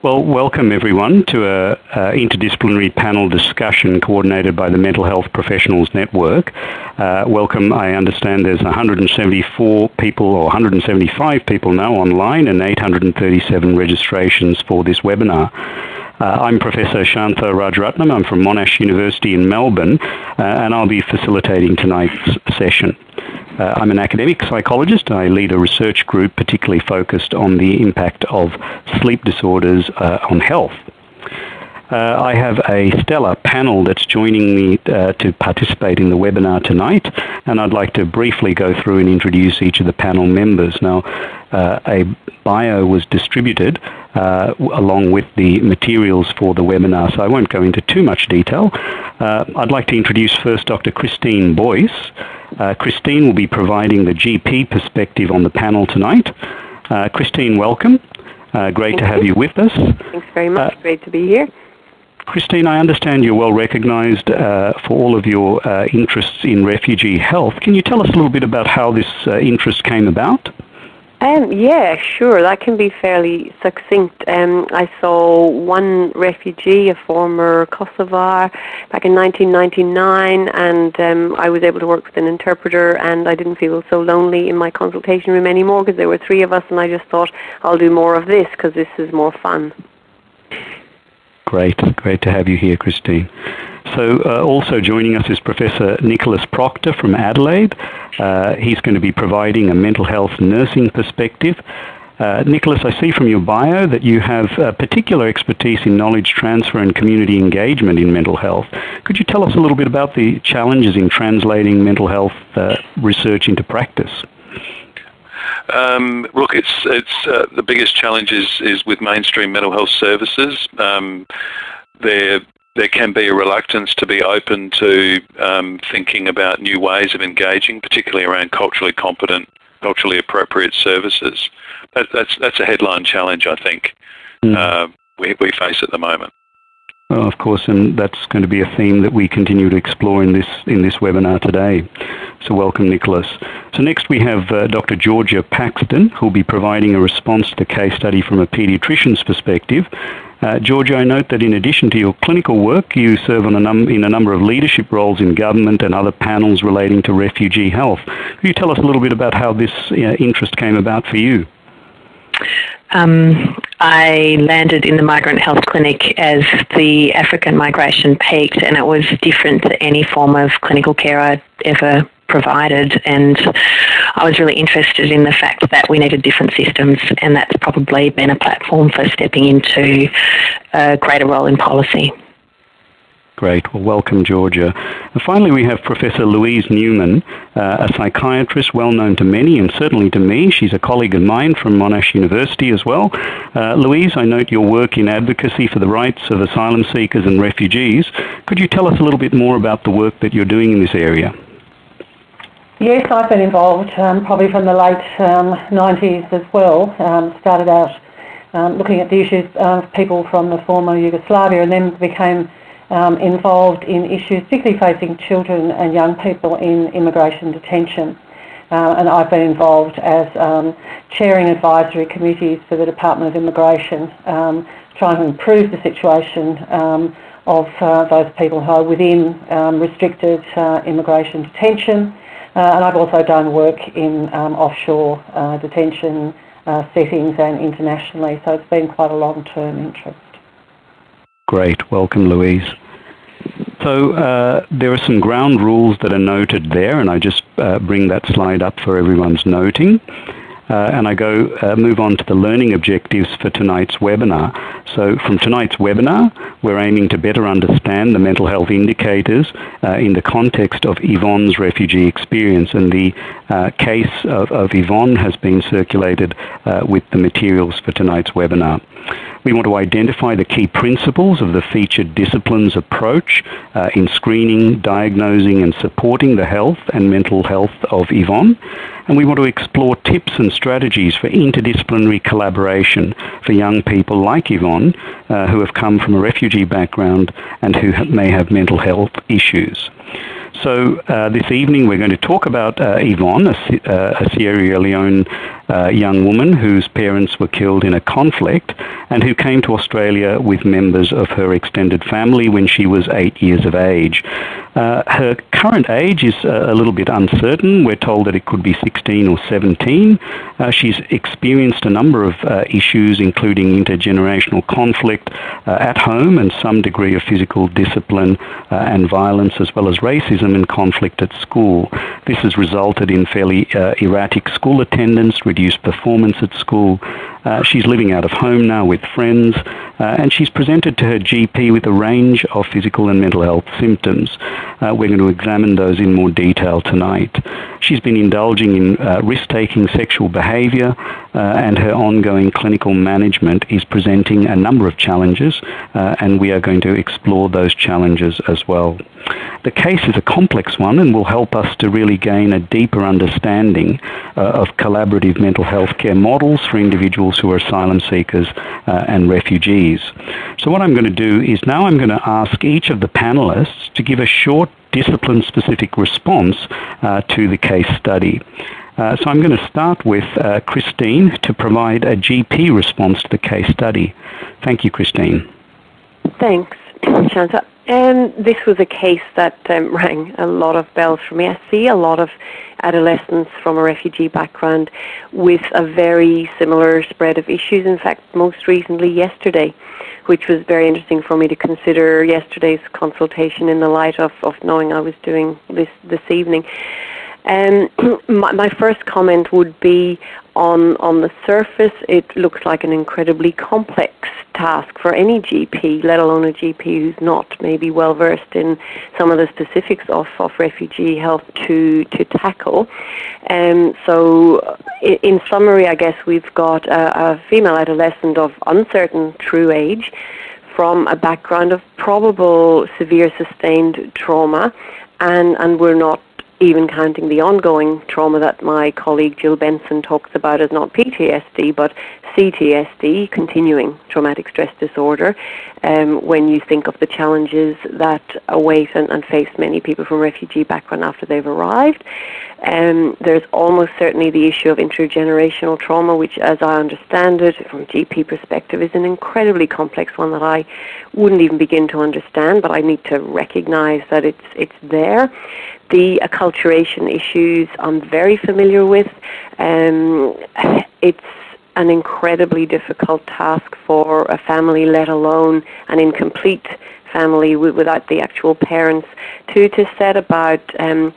Well, welcome everyone to a, a, interdisciplinary panel discussion coordinated by the Mental Health Professionals Network. Uh, welcome, I understand there's 174 people or 175 people now online and 837 registrations for this webinar. Uh, I'm Professor Shantha Rajaratnam. I'm from Monash University in Melbourne uh, and I'll be facilitating tonight's session. Uh, I'm an academic psychologist. I lead a research group particularly focused on the impact of sleep disorders uh, on health. Uh, I have a stellar panel that's joining me uh, to participate in the webinar tonight, and I'd like to briefly go through and introduce each of the panel members. Now, uh, a bio was distributed uh, along with the materials for the webinar, so I won't go into too much detail. Uh, I'd like to introduce first Dr. Christine Boyce. Uh, Christine will be providing the GP perspective on the panel tonight. Uh, Christine, welcome. Uh, great Thank to have you. you with us. Thanks very much. Uh, great to be here. Christine, I understand you're well recognized uh, for all of your uh, interests in refugee health. Can you tell us a little bit about how this interest came about? Um, yeah, sure. That can be fairly succinct. Um, I saw one refugee, a former Kosovar, back in 1999, and um, I was able to work with an interpreter, and I didn't feel so lonely in my consultation room anymore because there were three of us, and I just thought I'll do more of this because this is more fun. Great, great to have you here, Christine. So uh, also joining us is Professor Nicholas Proctor from Adelaide. Uh, he's going to be providing a mental health nursing perspective. Uh, Nicholas, I see from your bio that you have particular expertise in knowledge transfer and community engagement in mental health. Could you tell us a little bit about the challenges in translating mental health uh, research into practice? Um, look, it's it's uh, the biggest challenge is is with mainstream mental health services. Um, there there can be a reluctance to be open to um, thinking about new ways of engaging, particularly around culturally competent, culturally appropriate services. That, that's that's a headline challenge, I think, mm. uh, we we face at the moment. Well, of course, and that's going to be a theme that we continue to explore in this in this webinar today. So welcome, Nicholas. So next we have uh, Dr. Georgia Paxton, who will be providing a response to the case study from a paediatrician's perspective. Uh, Georgia, I note that in addition to your clinical work, you serve on a in a number of leadership roles in government and other panels relating to refugee health. Could you tell us a little bit about how this uh, interest came about for you? Um, I landed in the migrant health clinic as the African migration peaked, and it was different to any form of clinical care I'd ever provided. And I was really interested in the fact that we needed different systems, and that's probably been a platform for stepping into a greater role in policy. Great. Well, welcome, Georgia. And finally, we have Professor Louise Newman, uh, a psychiatrist well known to many and certainly to me. She's a colleague of mine from Monash University as well. Uh, Louise, I note your work in advocacy for the rights of asylum seekers and refugees. Could you tell us a little bit more about the work that you're doing in this area? Yes, I've been involved um, probably from the late um, 90s as well. Um, started out um, looking at the issues of people from the former Yugoslavia and then became um, involved in issues particularly facing children and young people in immigration detention. Uh, and I've been involved as um, chairing advisory committees for the Department of Immigration, trying to improve the situation of uh, those people who are within restricted uh, immigration detention. Uh, and I've also done work in um, offshore uh, detention uh, settings and internationally, so it's been quite a long-term interest. Great. Welcome, Louise. So uh, there are some ground rules that are noted there, and I just uh, bring that slide up for everyone's noting. Uh, and I go uh, move on to the learning objectives for tonight's webinar. So from tonight's webinar, we're aiming to better understand the mental health indicators uh, in the context of Yvonne's refugee experience. And the uh, case of, of, Yvonne has been circulated uh, with the materials for tonight's webinar. We want to identify the key principles of the featured disciplines approach uh, in screening, diagnosing and supporting the health and mental health of Yvonne. And we want to explore tips and strategies for interdisciplinary collaboration for young people like Yvonne uh, who have come from a refugee background and who may have mental health issues. So uh, this evening we're going to talk about uh, Yvonne, a, uh, a, Sierra Leone young woman whose parents were killed in a conflict and who came to Australia with members of her extended family when she was eight years of age. Uh, her current age is uh, a little bit uncertain. We're told that it could be 16 or 17. Uh, she's experienced a number of uh, issues, including intergenerational conflict uh, at home and some degree of physical discipline uh, and violence, as well as racism and conflict at school. This has resulted in fairly erratic school attendance, reduced performance at school. she's living out of home now with friends, and she's presented to her GP with a range of physical and mental health symptoms. Uh, we're going to examine those in more detail tonight. She's been indulging in uh, risk-taking sexual behaviour uh, and her ongoing clinical management is presenting a number of challenges uh, and we are going to explore those challenges as well. The case is a complex one and will help us to really gain a deeper understanding uh, of collaborative mental health care models for individuals who are asylum seekers uh, and refugees. So what I'm going to do is now I'm going to ask each of the panelists to give a short discipline-specific response uh, to the case study. Uh, so I'm going to start with uh, Christine to provide a GP response to the case study. Thank you, Christine. Thanks, Shantha. And this was a case that um, rang a lot of bells for me. I see a lot of adolescents from a refugee background with a very similar spread of issues. In fact, most recently yesterday, which was very interesting for me to consider yesterday's consultation in the light of, of knowing I was doing this this evening. Um, my, my, first comment would be on on the surface, it looks like an incredibly complex task for any GP, let alone a GP who's not maybe well versed in some of the specifics of, of refugee health to to tackle. Um, so, in, in summary, I guess we've got a, a female adolescent of uncertain true age from a background of probable severe sustained trauma and, and we're not even counting the ongoing trauma that my colleague Jill Benson talks about as not PTSD but CTSD, continuing traumatic stress disorder, um, when you think of the challenges that await and, and, face many people from refugee background after they've arrived. Um, there's almost certainly the issue of intergenerational trauma, which, as I understand it, from a GP perspective, is an incredibly complex one that I wouldn't even begin to understand, but I need to recognize that it's it's there. The acculturation issues I'm very familiar with. Um, it's an incredibly difficult task for a family, let alone an incomplete family without the actual parents, to, to set about um,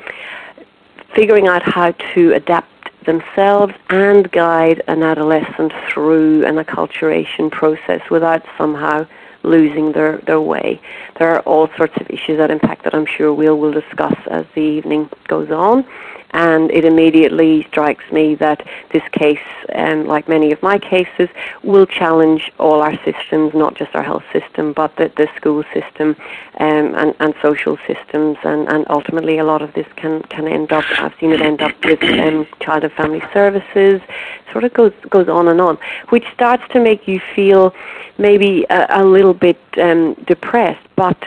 figuring out how to adapt themselves and guide an adolescent through an acculturation process without somehow losing their, their way. There are all sorts of issues that impact that I'm sure we'll will discuss as the evening goes on. And it immediately strikes me that this case, um, like many of my cases, will challenge all our systems, not just our health system, but the, the school system um, and, and social systems. And, and ultimately, a lot of this can, can end up, I've seen it end up with um, child and family services, sort of goes, goes on and on, which starts to make you feel maybe a, a little bit um, depressed. But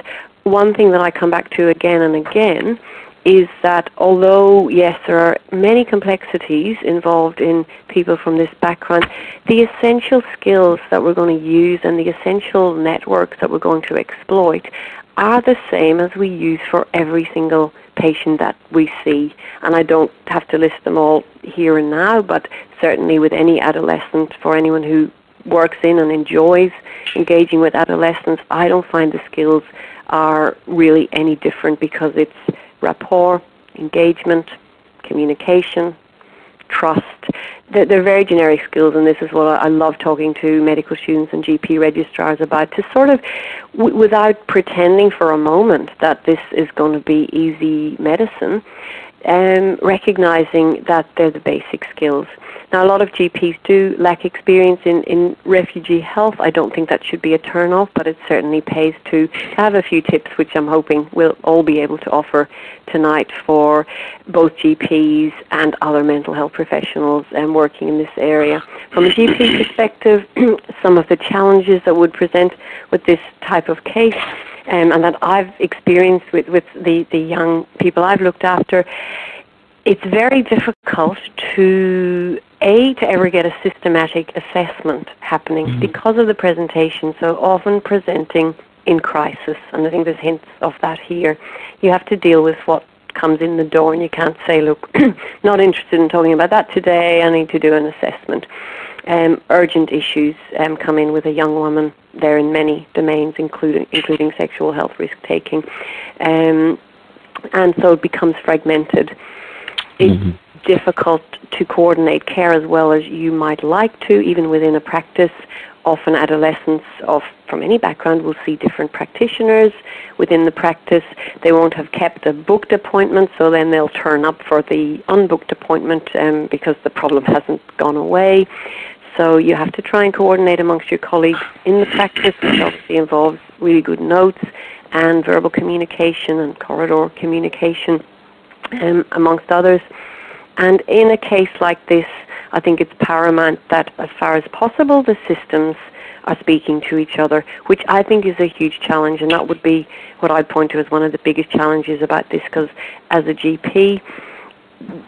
one thing that I come back to again and again is that although, yes, there are many complexities involved in people from this background, the essential skills that we're going to use and the essential networks that we're going to exploit are the same as we use for every single patient that we see. And I don't have to list them all here and now, but certainly with any adolescent, for anyone who works in and enjoys engaging with adolescents, I don't find the skills are really any different because it's rapport, engagement, communication, trust. They're, they're, very generic skills, and this is what I love talking to medical students and GP registrars about to sort of, without pretending for a moment that this is going to be easy medicine, um, recognizing that they're the basic skills. Now, a lot of GPs do lack experience in, in refugee health. I don't think that should be a turn-off, but it certainly pays to have a few tips, which I'm hoping we'll all be able to offer tonight for both GPs and other mental health professionals um, working in this area. From a GP perspective, some of the challenges that would present with this type of case um, and that I've experienced with, with the, the young people I've looked after, it's very difficult to A, to ever get a systematic assessment happening mm-hmm. because of the presentation, so often presenting in crisis, and I think there's hints of that here. You have to deal with what comes in the door, and you can't say, look, not interested in talking about that today, I need to do an assessment. Um, urgent issues um, come in with a young woman. They're in many domains, including including sexual health risk taking, um, and so it becomes fragmented. It's mm-hmm. difficult to coordinate care as well as you might like to, even within a practice often adolescents of from any background will see different practitioners within the practice. They won't have kept a booked appointment, so then they'll turn up for the unbooked appointment um, because the problem hasn't gone away. So you have to try and coordinate amongst your colleagues in the practice, which obviously involves really good notes and verbal communication and corridor communication, um, amongst others. And in a case like this, I think it's paramount that as far as possible the systems are speaking to each other, which I think is a huge challenge, and that would be what I'd point to as one of the biggest challenges about this, because as a GP,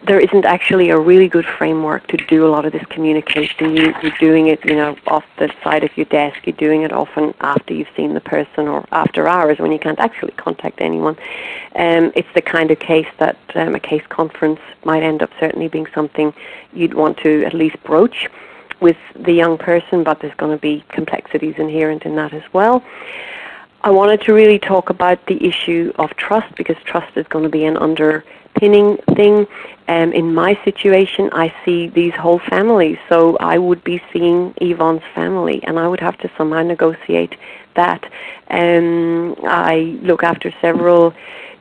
there isn't actually a really good framework to do a lot of this communication. You, are doing it, you know, off the side of your desk. You're doing it often after you've seen the person or after hours when you can't actually contact anyone. Um, it's the kind of case that um, a case conference might end up certainly being something you'd want to at least broach with the young person, but there's going to be complexities inherent in that as well. I wanted to really talk about the issue of trust because trust is going to be an underpinning thing. Um, in my situation, I see these whole families, so I would be seeing Yvonne's family, and I would have to somehow negotiate that. Um, I look after several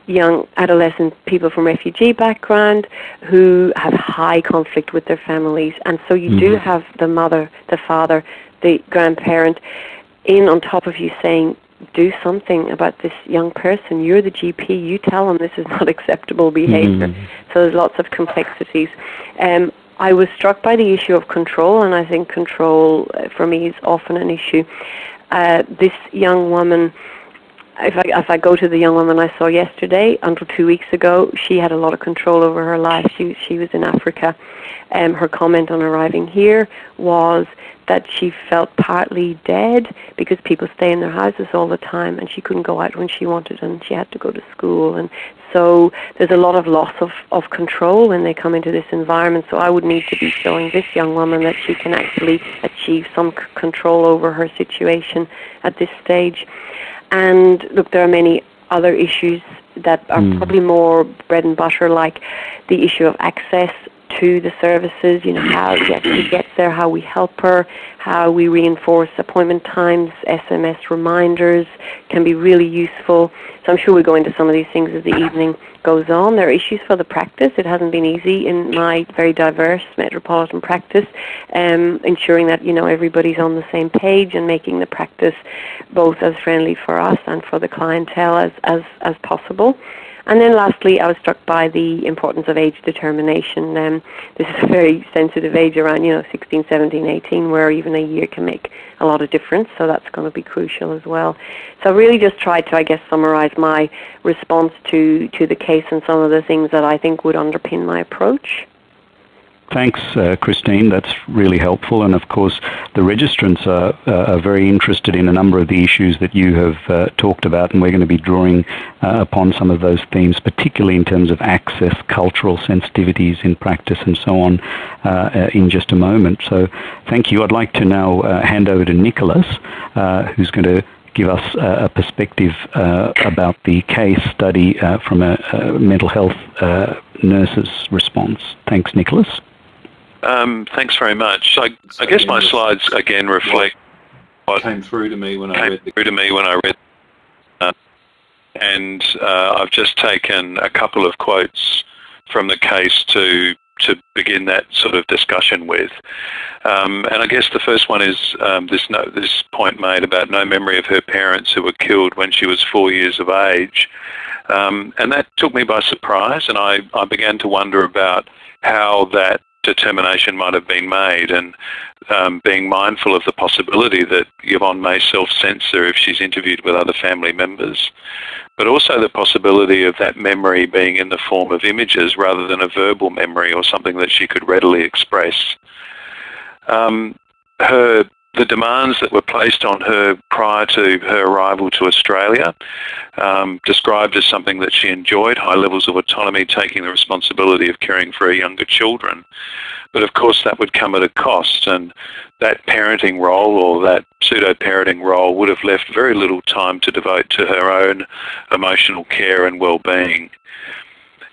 young adolescent people from refugee background who have high conflict with their families, and so you mm-hmm. do have the mother, the father, the grandparent in on top of you saying do something about this young person. You're the GP. You tell them this is not acceptable behavior. Mm. So there's lots of complexities. Um, I was struck by the issue of control, and I think control uh, for me is often an issue. Uh, this young woman, if I, if I go to the young woman I saw yesterday, until two weeks ago, she had a lot of control over her life. She, she was in Africa. Um, her comment on arriving here was that she felt partly dead because people stay in their houses all the time and she couldn't go out when she wanted and she had to go to school and so there's a lot of loss of, of control when they come into this environment so I would need to be showing this young woman that she can actually achieve some control over her situation at this stage and look there are many other issues that are mm. probably more bread and butter like the issue of access to the services, you know, how she actually gets there, how we help her, how we reinforce appointment times, SMS reminders can be really useful. So I'm sure we'll go into some of these things as the evening goes on. There are issues for the practice. It hasn't been easy in my very diverse metropolitan practice, um, ensuring that, you know, everybody's on the same page and making the practice both as friendly for us and for the clientele as, as, as possible. And then lastly, I was struck by the importance of age determination. Um, this is a very sensitive age around, you know, 16, 17, 18, where even a year can make a lot of difference. So that's going to be crucial as well. So I really just tried to, I guess, summarize my response to, to the case and some of the things that I think would underpin my approach. Thanks, uh, Christine. That's really helpful. And of course, the registrants are, uh, are, very interested in a number of the issues that you have uh, talked about, and we're going to be drawing uh, upon some of those themes, particularly in terms of access, cultural sensitivities in practice, and so on, uh, uh, in just a moment. So, thank you. I'd like to now hand over to Nicholas, who's going to give us a perspective uh, about the case study uh, from a, a, mental health uh, nurse's response. Thanks, Nicholas. Um, thanks very much. I, I guess my slides again reflect what came through to me when I read through to me when I read, uh, and uh, I've just taken a couple of quotes from the case to to begin that sort of discussion with. Um, and I guess the first one is um, this no, this point made about no memory of her parents who were killed when she was four years of age. Um, and that took me by surprise, and I, I began to wonder about how that determination might have been made. And um, being mindful of the possibility that Yvonne may self-censor if she's interviewed with other family members, but also the possibility of that memory being in the form of images rather than a verbal memory or something that she could readily express. Um, her the demands that were placed on her prior to her arrival to Australia, um, described as something that she enjoyed, high levels of autonomy, taking the responsibility of caring for her younger children. But of course that would come at a cost and that parenting role or that pseudo-parenting role would have left very little time to devote to her own emotional care and well-being.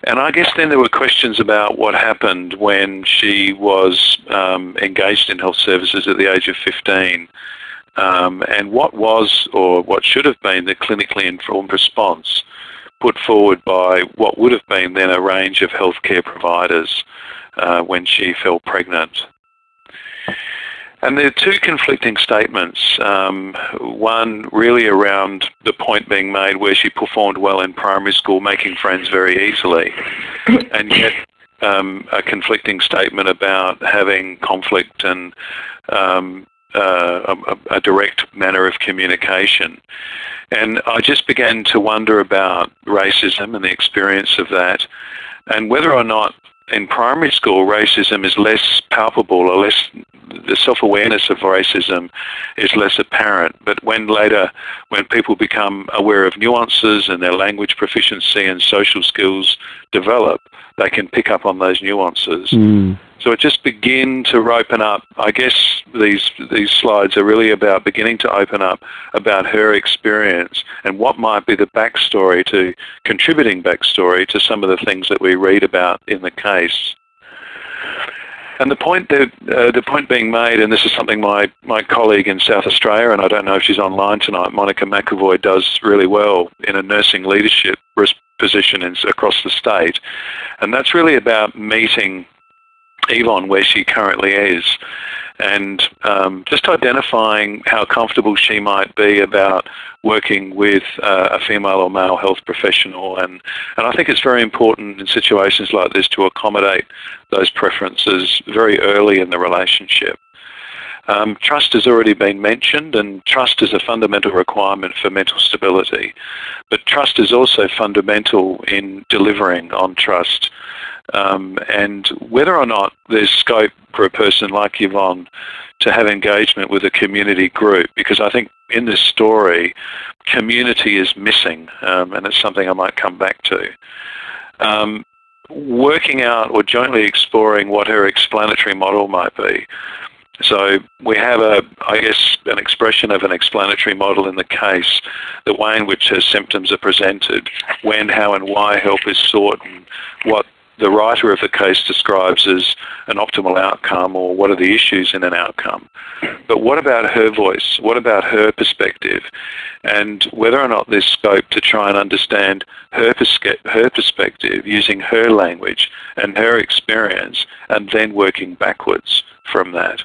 And I guess then there were questions about what happened when she was um, engaged in health services at the age of 15 um, and what was or what should have been the clinically informed response put forward by what would have been then a range of healthcare providers uh, when she fell pregnant. And there are two conflicting statements. Um, one really around the point being made where she performed well in primary school, making friends very easily, and yet um, a conflicting statement about having conflict and um, uh, a, a, direct manner of communication. And I just began to wonder about racism and the experience of that, and whether or not in primary school racism is less palpable or less the self-awareness of racism is less apparent. But when later, when people become aware of nuances and their language proficiency and social skills develop, they can pick up on those nuances. Mm. So it just begin to open up. I guess these these slides are really about beginning to open up about her experience and what might be the backstory to contributing backstory to some of the things that we read about in the case. And the point that uh, the point being made, and this is something my, my colleague in South Australia, and I don't know if she's online tonight, Monica McAvoy does really well in a nursing leadership position in, across the state, and that's really about meeting Yvonne where she currently is and um, just identifying how comfortable she might be about working with uh, a female or male health professional. And, and I think it's very important in situations like this to accommodate those preferences very early in the relationship. Um, trust has already been mentioned and trust is a fundamental requirement for mental stability. But trust is also fundamental in delivering on trust. Um, and whether or not there's scope for a person like Yvonne to have engagement with a community group, because I think in this story, community is missing, um, and it's something I might come back to. Um, working out or jointly exploring what her explanatory model might be. So we have a, I guess, an expression of an explanatory model in the case, the way in which her symptoms are presented, when, how and why help is sought, and what the writer of the case describes as an optimal outcome or what are the issues in an outcome. But what about her voice? What about her perspective? And whether or not there's scope to try and understand her, her perspective using her language and her experience and then working backwards from that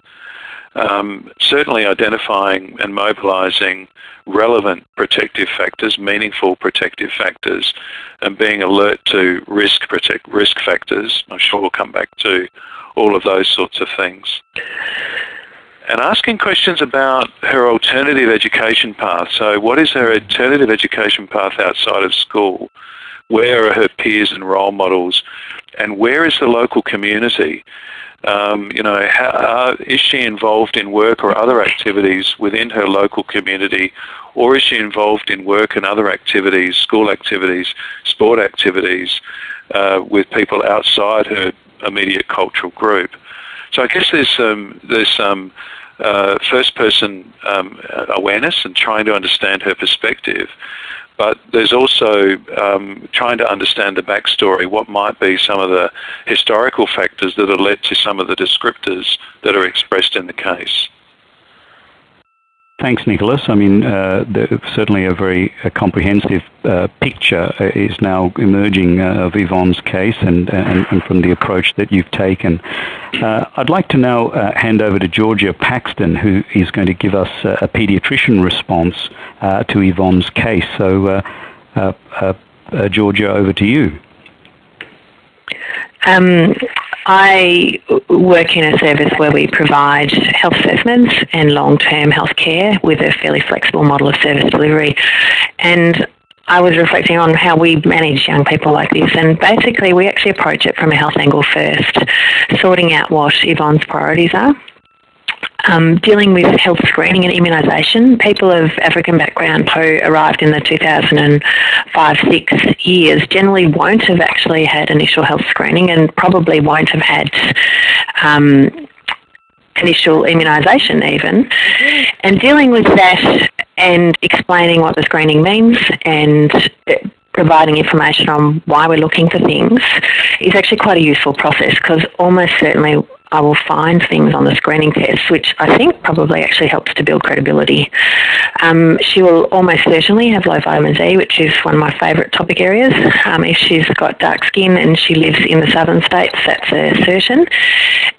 um, certainly identifying and mobilising relevant protective factors, meaningful protective factors, and being alert to risk protect risk factors. I'm sure we'll come back to all of those sorts of things. And asking questions about her alternative education path. So what is her alternative education path outside of school? Where are her peers and role models? And where is the local community? Um, you know, how, uh, is she involved in work or other activities within her local community, or is she involved in work and other activities, school activities, sport activities, uh, with people outside her immediate cultural group? So I guess there's some there's some uh, first person um, awareness and trying to understand her perspective. But there's also um, trying to understand the backstory, what might be some of the historical factors that have led to some of the descriptors that are expressed in the case. Thanks, Nicholas. I mean, uh, certainly a very a comprehensive uh, picture uh, is now emerging uh, of Yvonne's case and, and, and, from the approach that you've taken. Uh, I'd like to now uh, hand over to Georgia Paxton, who is going to give us a paediatrician response to Yvonne's case. So, Georgia, over to you. Um, I work in a service where we provide health assessments and long-term health care with a fairly flexible model of service delivery. And I was reflecting on how we manage young people like this, and basically we actually approach it from a health angle first, sorting out what Yvonne's priorities are. Um, dealing with health screening and immunisation. People of African background who arrived in the 2005-6 years generally won't have actually had initial health screening and probably won't have had um, initial immunisation even. And dealing with that and explaining what the screening means and providing information on why we're looking for things is actually quite a useful process because almost certainly I will find things on the screening test, which I think probably actually helps to build credibility. Um, she will almost certainly have low vitamin D, which is one of my favourite topic areas. Um, if she's got dark skin and she lives in the southern states, that's a certain.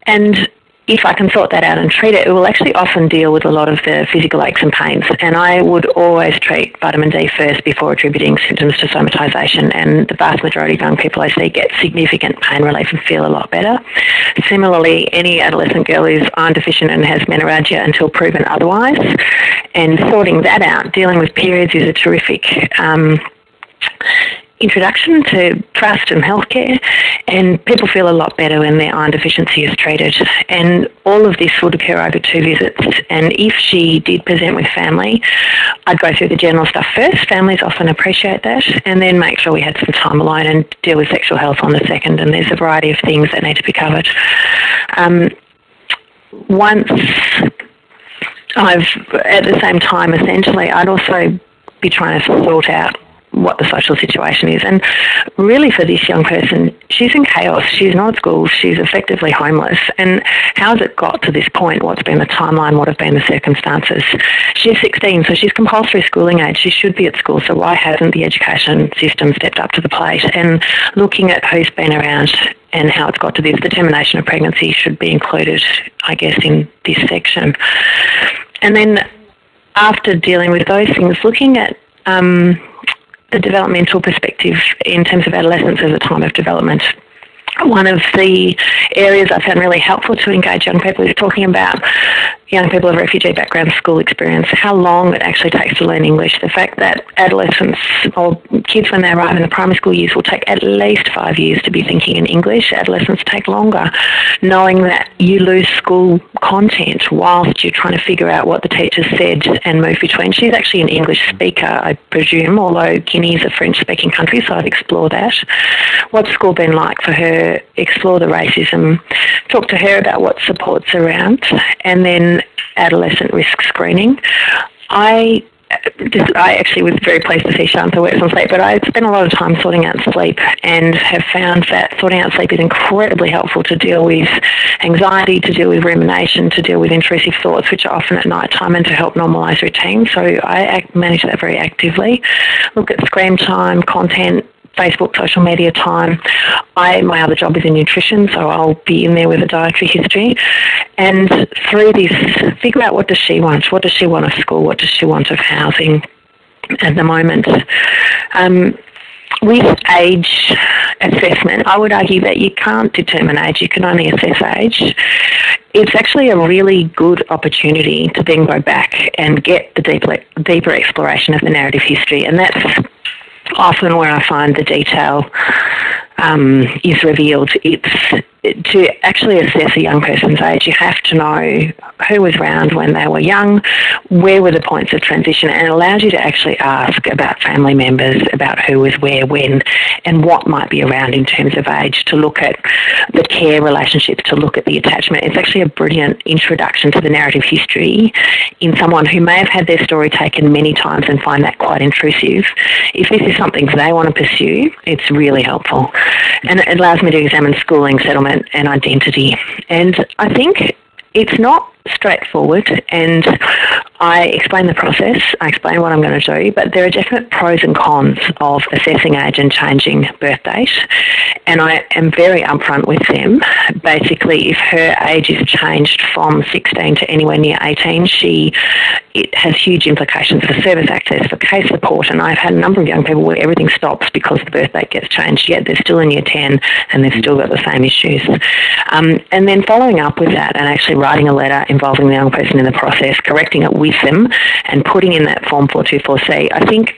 And if I can sort that out and treat it, it will actually often deal with a lot of the physical aches and pains. And I would always treat vitamin D first before attributing symptoms to somatisation. And the vast majority of young people I see get significant pain relief and feel a lot better. Similarly, any adolescent girl is iron deficient and has menorrhagia until proven otherwise. And sorting that out, dealing with periods is a terrific um, introduction to trust and healthcare, and people feel a lot better when their iron deficiency is treated. And all of this would occur over two visits. And if she did present with family, I'd go through the general stuff first. Families often appreciate that, and then make sure we had some time alone and deal with sexual health on the second. And there's a variety of things that need to be covered. Um, once I've, at the same time, essentially, I'd also be trying to sort out what the social situation is. And really, for this young person, she's in chaos. She's not at school. She's effectively homeless. And how's it got to this point? What's been the timeline? What have been the circumstances? She's 16, so she's compulsory schooling age. She should be at school. So why hasn't the education system stepped up to the plate? And looking at who's been around and how it's got to this, the termination of pregnancy should be included, I guess, in this section. And then after dealing with those things, looking at um, the developmental perspective in terms of adolescence as a time of development. One of the areas I found really helpful to engage young people is talking about young people of refugee background school experience, how long it actually takes to learn English. The fact that adolescents or kids when they arrive in the primary school years will take at least five years to be thinking in English. Adolescents take longer, knowing that you lose school content whilst you're trying to figure out what the teacher said and move between. She's actually an English speaker, I presume, although Guinea is a French speaking country, so I'd explore that. What's school been like for her? Explore the racism, talk to her about what support's around, and then adolescent risk screening. I I actually was very pleased to see Shantha works on sleep, but I spent a lot of time sorting out sleep and have found that sorting out sleep is incredibly helpful to deal with anxiety, to deal with rumination, to deal with intrusive thoughts, which are often at night time, and to help normalise routine. So I manage that very actively. Look at screen time, content, Facebook social media time. I my other job is in nutrition, so I'll be in there with a dietary history. And through this, figure out what does she want? What does she want of school? What does she want of housing at the moment? Um, with age assessment, I would argue that you can't determine age, you can only assess age. It's actually a really good opportunity to then go back and get the deeper, deeper exploration of the narrative history, and that's often where I find the detail um, is revealed. It's to actually assess a young person's age, you have to know who was around when they were young, where were the points of transition, and it allows you to actually ask about family members, about who was where, when, and what might be around in terms of age, to look at the care relationships, to look at the attachment. It's actually a brilliant introduction to the narrative history in someone who may have had their story taken many times and find that quite intrusive. If this is something they want to pursue, it's really helpful. And it allows me to examine schooling, settlement, and identity. And I think it's not straightforward and I explain the process, I explain what I'm going to do, but there are definite pros and cons of assessing age and changing birth date. And I am very upfront with them. Basically, if her age is changed from 16 to anywhere near 18, she it has huge implications for service access, for case support. And I've had a number of young people where everything stops because the birth date gets changed, yet they're still in year 10 and they've still got the same issues. Um, and then following up with that and actually writing a letter involving the young person in the process, correcting it with them, and putting in that Form 424C, I think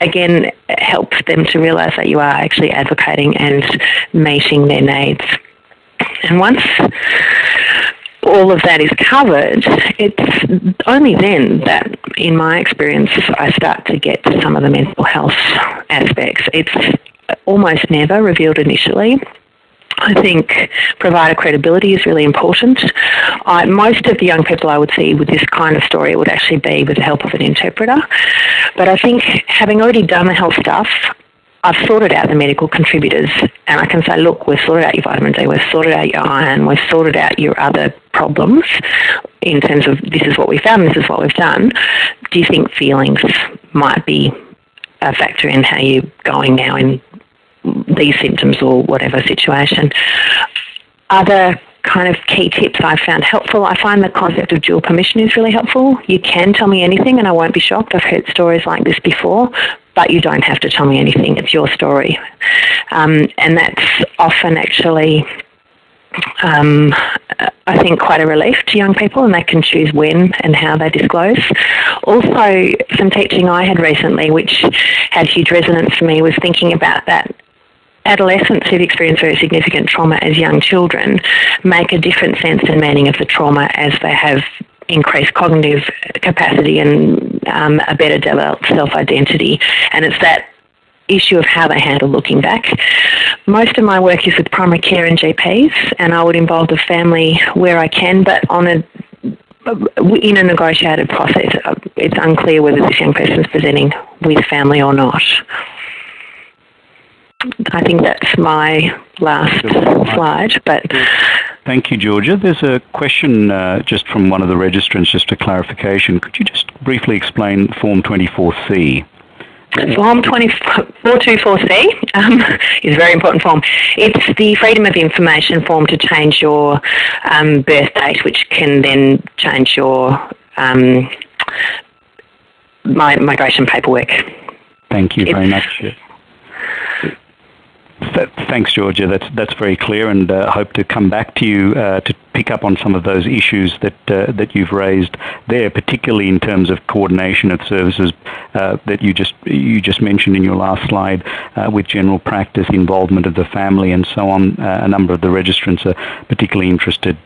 again helps them to realise that you are actually advocating and meeting their needs. And once all of that is covered, it's only then that, in my experience, I start to get to some of the mental health aspects. It's almost never revealed initially. I think provider credibility is really important. Most of the young people I would see with this kind of story would actually be with the help of an interpreter. But I think having already done the health stuff, I've sorted out the medical contributors and I can say, look, we've sorted out your vitamin D, we've sorted out your iron, we've sorted out your other problems in terms of this is what we found, this is what we've done. Do you think feelings might be a factor in how you're going now in these symptoms or whatever situation. Other kind of key tips I've found helpful. I find the concept of dual permission is really helpful. You can tell me anything and I won't be shocked. I've heard stories like this before, but you don't have to tell me anything. It's your story. Um, and that's often actually um, I think, quite a relief to young people, and they can choose when and how they disclose. Also, some teaching I had recently, which had huge resonance for me, was thinking about that adolescents who've experienced very significant trauma as young children make a different sense and meaning of the trauma as they have increased cognitive capacity and um, a better developed self-identity. And it's that issue of how they handle looking back. Most of my work is with primary care and GPs, and I would involve the family where I can, but on a in a negotiated process. It's unclear whether this young person is presenting with family or not. I think that's my last slide. But thank you, Georgia. There's a question uh, just from one of the registrants, just a clarification. Could you just briefly explain Form 24C? Form 424C um, is a very important form. It's the Freedom of Information form to change your um, birth date, which can then change your um, my migration paperwork. Thank you very it's, much. Thanks, Georgia. That's that's very clear, and uh, hope to come back to you uh, to pick up on some of those issues that uh, that you've raised there, particularly in terms of coordination of services uh, that you just you just mentioned in your last slide, uh, with general practice, involvement of the family, and so on. A number of the registrants are particularly interested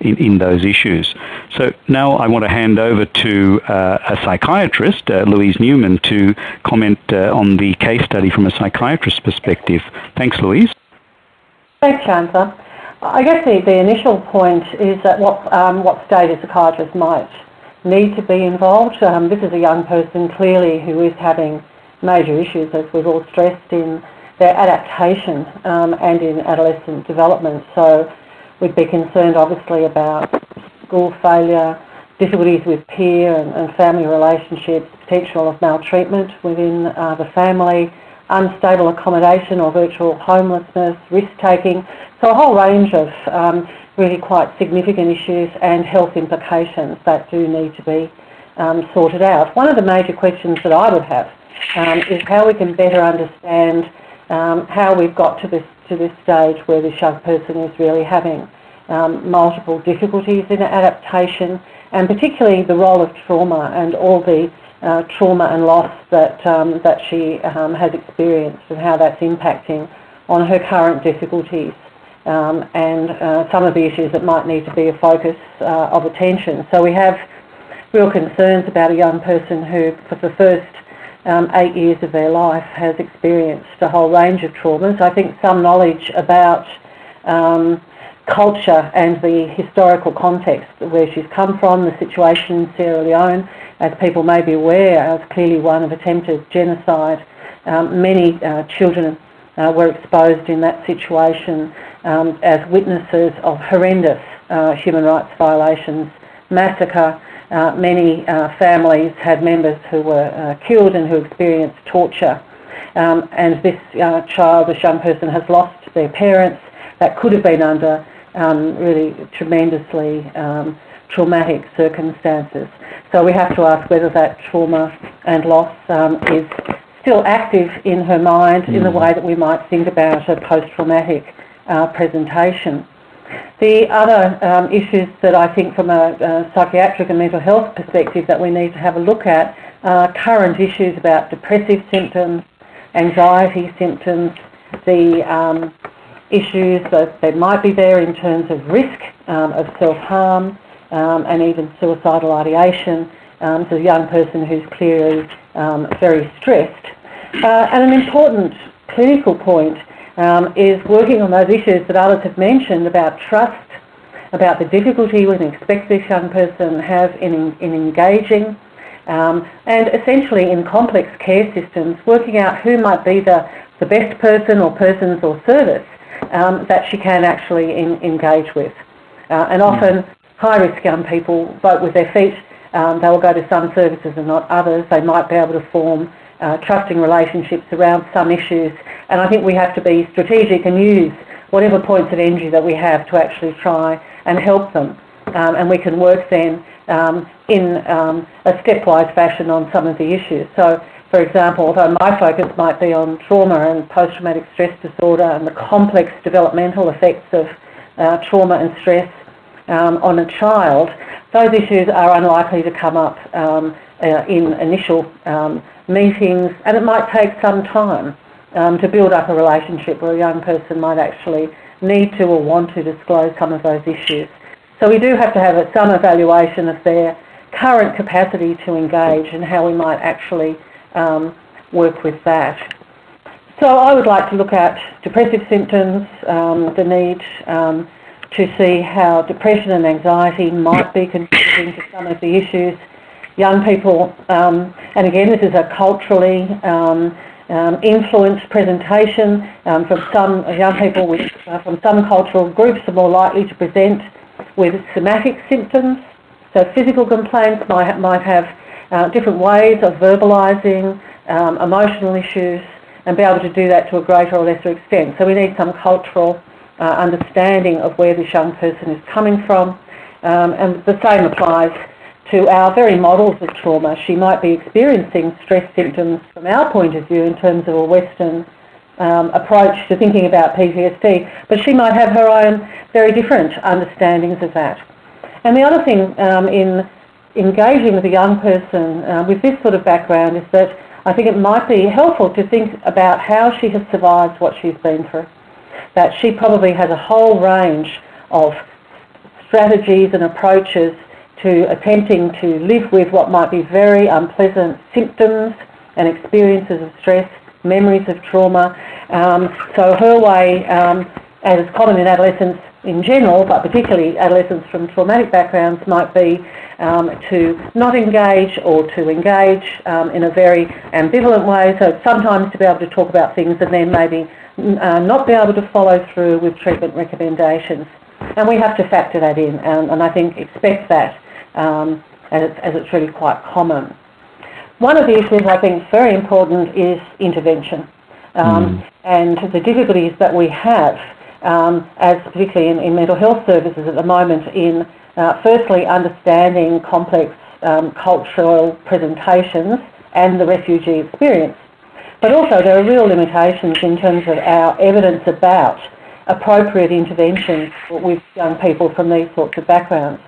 in, in those issues. So now I want to hand over to uh, a psychiatrist, uh, Louise Newman, to comment uh, on the case study from a psychiatrist's perspective. Thanks, Louise. Thanks, Chancellor. I guess the, the initial point is that what, um, what stage a psychiatrist might need to be involved. Um, this is a young person clearly who is having major issues, as we've all stressed, in their adaptation um, and in adolescent development. So We'd be concerned obviously about school failure, difficulties with peer and, and family relationships, potential of maltreatment within uh, the family, unstable accommodation or virtual homelessness, risk-taking. So a whole range of um, really quite significant issues and health implications that do need to be um, sorted out. One of the major questions that I would have um, is how we can better understand um, how we've got to this to this stage where this young person is really having um, multiple difficulties in adaptation and particularly the role of trauma and all the uh, trauma and loss that, um, that she um, has experienced and how that's impacting on her current difficulties um, and uh, some of the issues that might need to be a focus uh, of attention. So we have real concerns about a young person who for the first um, eight years of their life has experienced a whole range of traumas. I think some knowledge about um, culture and the historical context where she's come from, the situation in Sierra Leone, as people may be aware, was clearly one of attempted genocide. Um, many uh, children uh, were exposed in that situation um, as witnesses of horrendous uh, human rights violations, massacre. Uh, many uh, families had members who were uh, killed and who experienced torture. Um, and this child, this young person, has lost their parents. That could have been under um, really tremendously um, traumatic circumstances. So we have to ask whether that trauma and loss um, is still active in her mind mm. in the mm. way that we might think about a post-traumatic uh, presentation. The other um, issues that I think from a, a, psychiatric and mental health perspective that we need to have a look at are current issues about depressive symptoms, anxiety symptoms, the um, issues that, that might be there in terms of risk um, of self-harm um, and even suicidal ideation. Um, so a young person who's clearly um, very stressed. Uh, and an important clinical point um, is working on those issues that others have mentioned about trust, about the difficulty we can expect this young person have in, in engaging, um, and essentially in complex care systems, working out who might be the, the best person or persons or service um, that she can actually in, engage with. Uh, and often high-risk young people vote with their feet. Um, they will go to some services and not others. They might be able to form uh, trusting relationships around some issues. And I think we have to be strategic and use whatever points of energy that we have to actually try and help them. Um, and we can work then um, in um, a stepwise fashion on some of the issues. So, for example, although my focus might be on trauma and post-traumatic stress disorder and the complex developmental effects of uh, trauma and stress um, on a child, those issues are unlikely to come up um, uh, in initial um, meetings, and it might take some time um, to build up a relationship where a young person might actually need to or want to disclose some of those issues. So we do have to have some evaluation of their current capacity to engage and how we might actually um, work with that. So I would like to look at depressive symptoms, um, the need um, to see how depression and anxiety might be contributing to some of the issues young people, um, and again, this is a culturally um, um, influenced presentation um, from some young people with, uh, from some cultural groups are more likely to present with somatic symptoms. So physical complaints might, might have uh, different ways of verbalising um, emotional issues and be able to do that to a greater or lesser extent. So we need some cultural uh, understanding of where this young person is coming from. Um, and the same applies to our very models of trauma. She might be experiencing stress symptoms from our point of view in terms of a Western um, approach to thinking about PTSD, but she might have her own very different understandings of that. And the other thing um, in engaging with a young person uh, with this sort of background is that I think it might be helpful to think about how she has survived what she's been through. That she probably has a whole range of strategies and approaches to attempting to live with what might be very unpleasant symptoms and experiences of stress, memories of trauma. Um, so her way, um, as common in adolescence in general, but particularly adolescents from traumatic backgrounds, might be um, to not engage or to engage um, in a very ambivalent way. So sometimes to be able to talk about things and then maybe uh, not be able to follow through with treatment recommendations. And we have to factor that in and, and I think expect that um, as, it's, as it's really quite common. One of the issues I think is very important is intervention um, mm. and the difficulties that we have, um, as particularly in, in, mental health services at the moment, in uh, firstly understanding complex um, cultural presentations and the refugee experience. But also there are real limitations in terms of our evidence about appropriate interventions with young people from these sorts of backgrounds.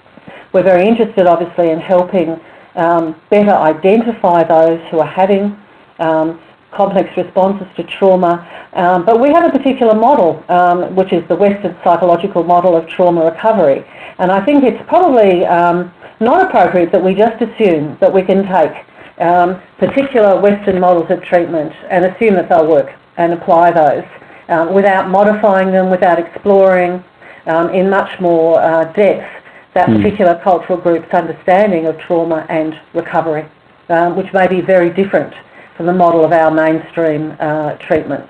We're very interested, obviously, in helping um, better identify those who are having um, complex responses to trauma. Um, but we have a particular model, um, which is the Western psychological model of trauma recovery. And I think it's probably um, not appropriate that we just assume that we can take um, particular Western models of treatment and assume that they'll work and apply those without modifying them, without exploring in much more uh, depth that mm. particular cultural group's understanding of trauma and recovery, um, which may be very different from the model of our mainstream uh, treatments.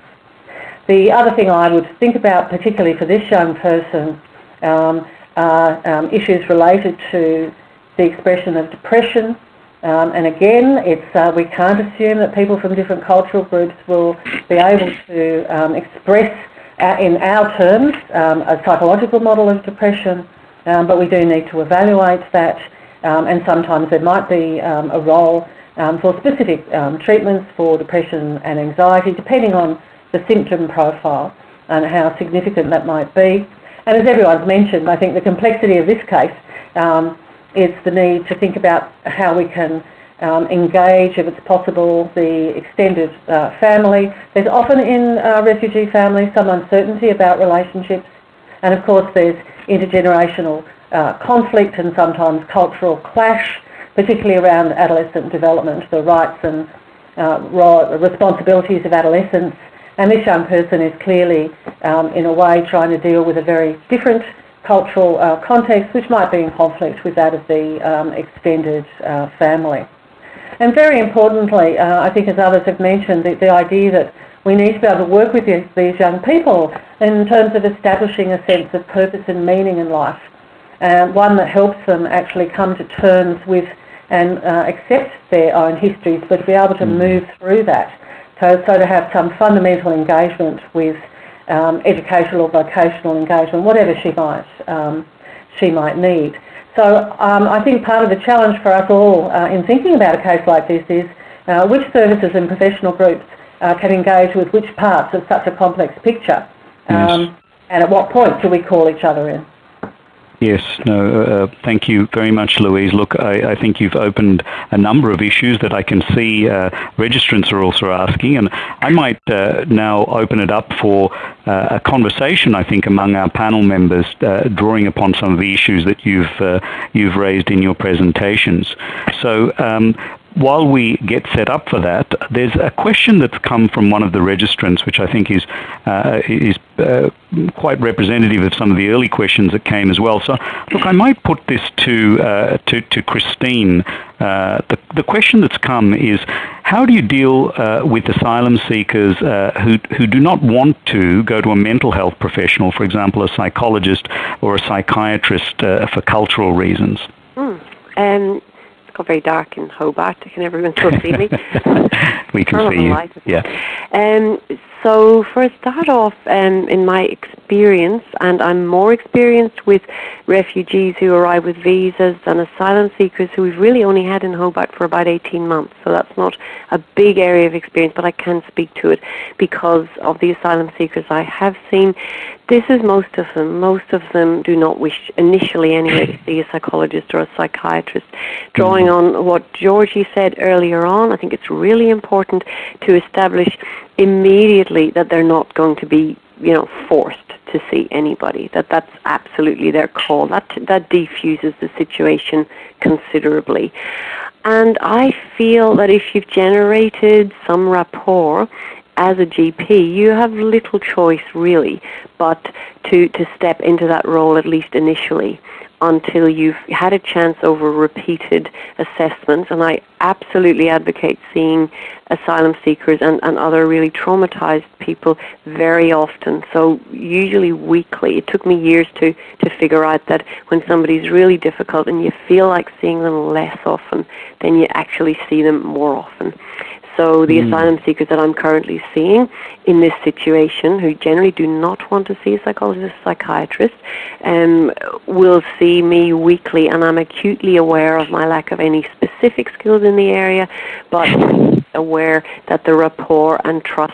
The other thing I would think about, particularly for this young person, um, are um, issues related to the expression of depression. Um, and again, it's, uh, we can't assume that people from different cultural groups will be able to um, express uh, in our terms um, a psychological model of depression, um, but we do need to evaluate that. And sometimes there might be a role for specific treatments for depression and anxiety, depending on the symptom profile and how significant that might be. And as everyone's mentioned, I think the complexity of this case um, is the need to think about how we can um, engage, if it's possible, the extended uh, family. There's often in uh, refugee families some uncertainty about relationships, and of course there's intergenerational uh, conflict and sometimes cultural clash, particularly around adolescent development, the rights and uh, responsibilities of adolescence and this young person is clearly, um, in a way, trying to deal with a very different cultural uh, context, which might be in conflict with that of the um, extended uh, family. And very importantly, uh, I think as others have mentioned, the, the, idea that we need to be able to work with these, these, young people in terms of establishing a sense of purpose and meaning in life, um, one that helps them actually come to terms with and uh, accept their own histories, but to be able to mm. move through that so, so to have some fundamental engagement with um, educational or vocational engagement, whatever she might, um, she might need. So um, I think part of the challenge for us all uh, in thinking about a case like this is uh, which services and professional groups uh, can engage with which parts of such a complex picture yes. Um, and at what point do we call each other in. Yes, no, uh, thank you very much, Louise. Look, I, I, think you've opened a number of issues that I can see uh, registrants are also asking, and I might uh, now open it up for uh, a conversation, I think, among our panel members, uh, drawing upon some of the issues that you've, uh, you've raised in your presentations. So um, while we get set up for that, there's a question that's come from one of the registrants, which I think is uh, is uh, quite representative of some of the early questions that came as well. So, look, I might put this to uh, to, to Christine. Uh, the the question that's come is, how do you deal uh, with asylum seekers uh, who who do not want to go to a mental health professional, for example, a psychologist or a psychiatrist, for cultural reasons? Mm. Um, got very dark in Hobart. Can everyone still see me? we can see you. Yeah. Um, so for a start off, um, in my experience, and I'm more experienced with refugees who arrive with visas than asylum seekers who we've really only had in Hobart for about 18 months. So that's not a big area of experience, but I can speak to it because of the asylum seekers I have seen. This is most of them. Most of them do not wish initially anyway to see a psychologist or a psychiatrist. Drawing mm-hmm. on what Georgie said earlier on, I think it's really important to establish immediately that they're not going to be, you know, forced to see anybody. That that's absolutely their call. That that defuses the situation considerably. And I feel that if you've generated some rapport as a GP, you have little choice really but to, to step into that role at least initially until you've had a chance over repeated assessments. And I absolutely advocate seeing asylum seekers and, and other really traumatized people very often. So usually weekly. It took me years to, to figure out that when somebody's really difficult and you feel like seeing them less often, then you actually see them more often. So the mm. asylum seekers that I'm currently seeing in this situation, who generally do not want to see a psychologist, or psychiatrist, um, will see me weekly, and I'm acutely aware of my lack of any specific skills in the area, but aware that the rapport and trust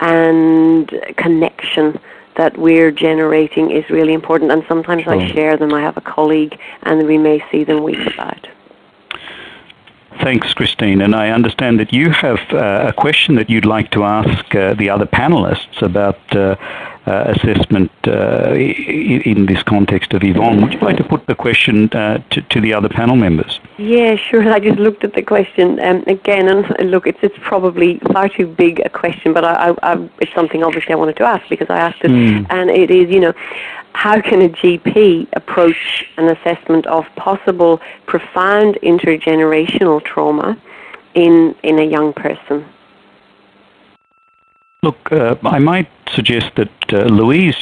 and connection that we're generating is really important. And sometimes I share them. I have a colleague, and we may see them weeks about. Thanks, Christine. And I understand that you have uh, a question that you'd like to ask uh, the other panelists about uh, uh assessment uh, in this context of Yvonne. Would you like to put the question uh, to, to, the other panel members? Yeah, sure. I just looked at the question um, again, and look, it's, it's probably far too big a question, but I, I, I, it's something obviously I wanted to ask because I asked it, mm. and it is, you know, how can a GP approach an assessment of possible profound intergenerational trauma in, in a young person? Look, uh, I might suggest that, uh, Louise,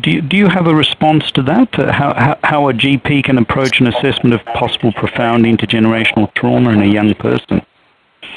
do you, do you have a response to that? Uh, how, how, a GP can approach an assessment of possible profound intergenerational trauma in a young person?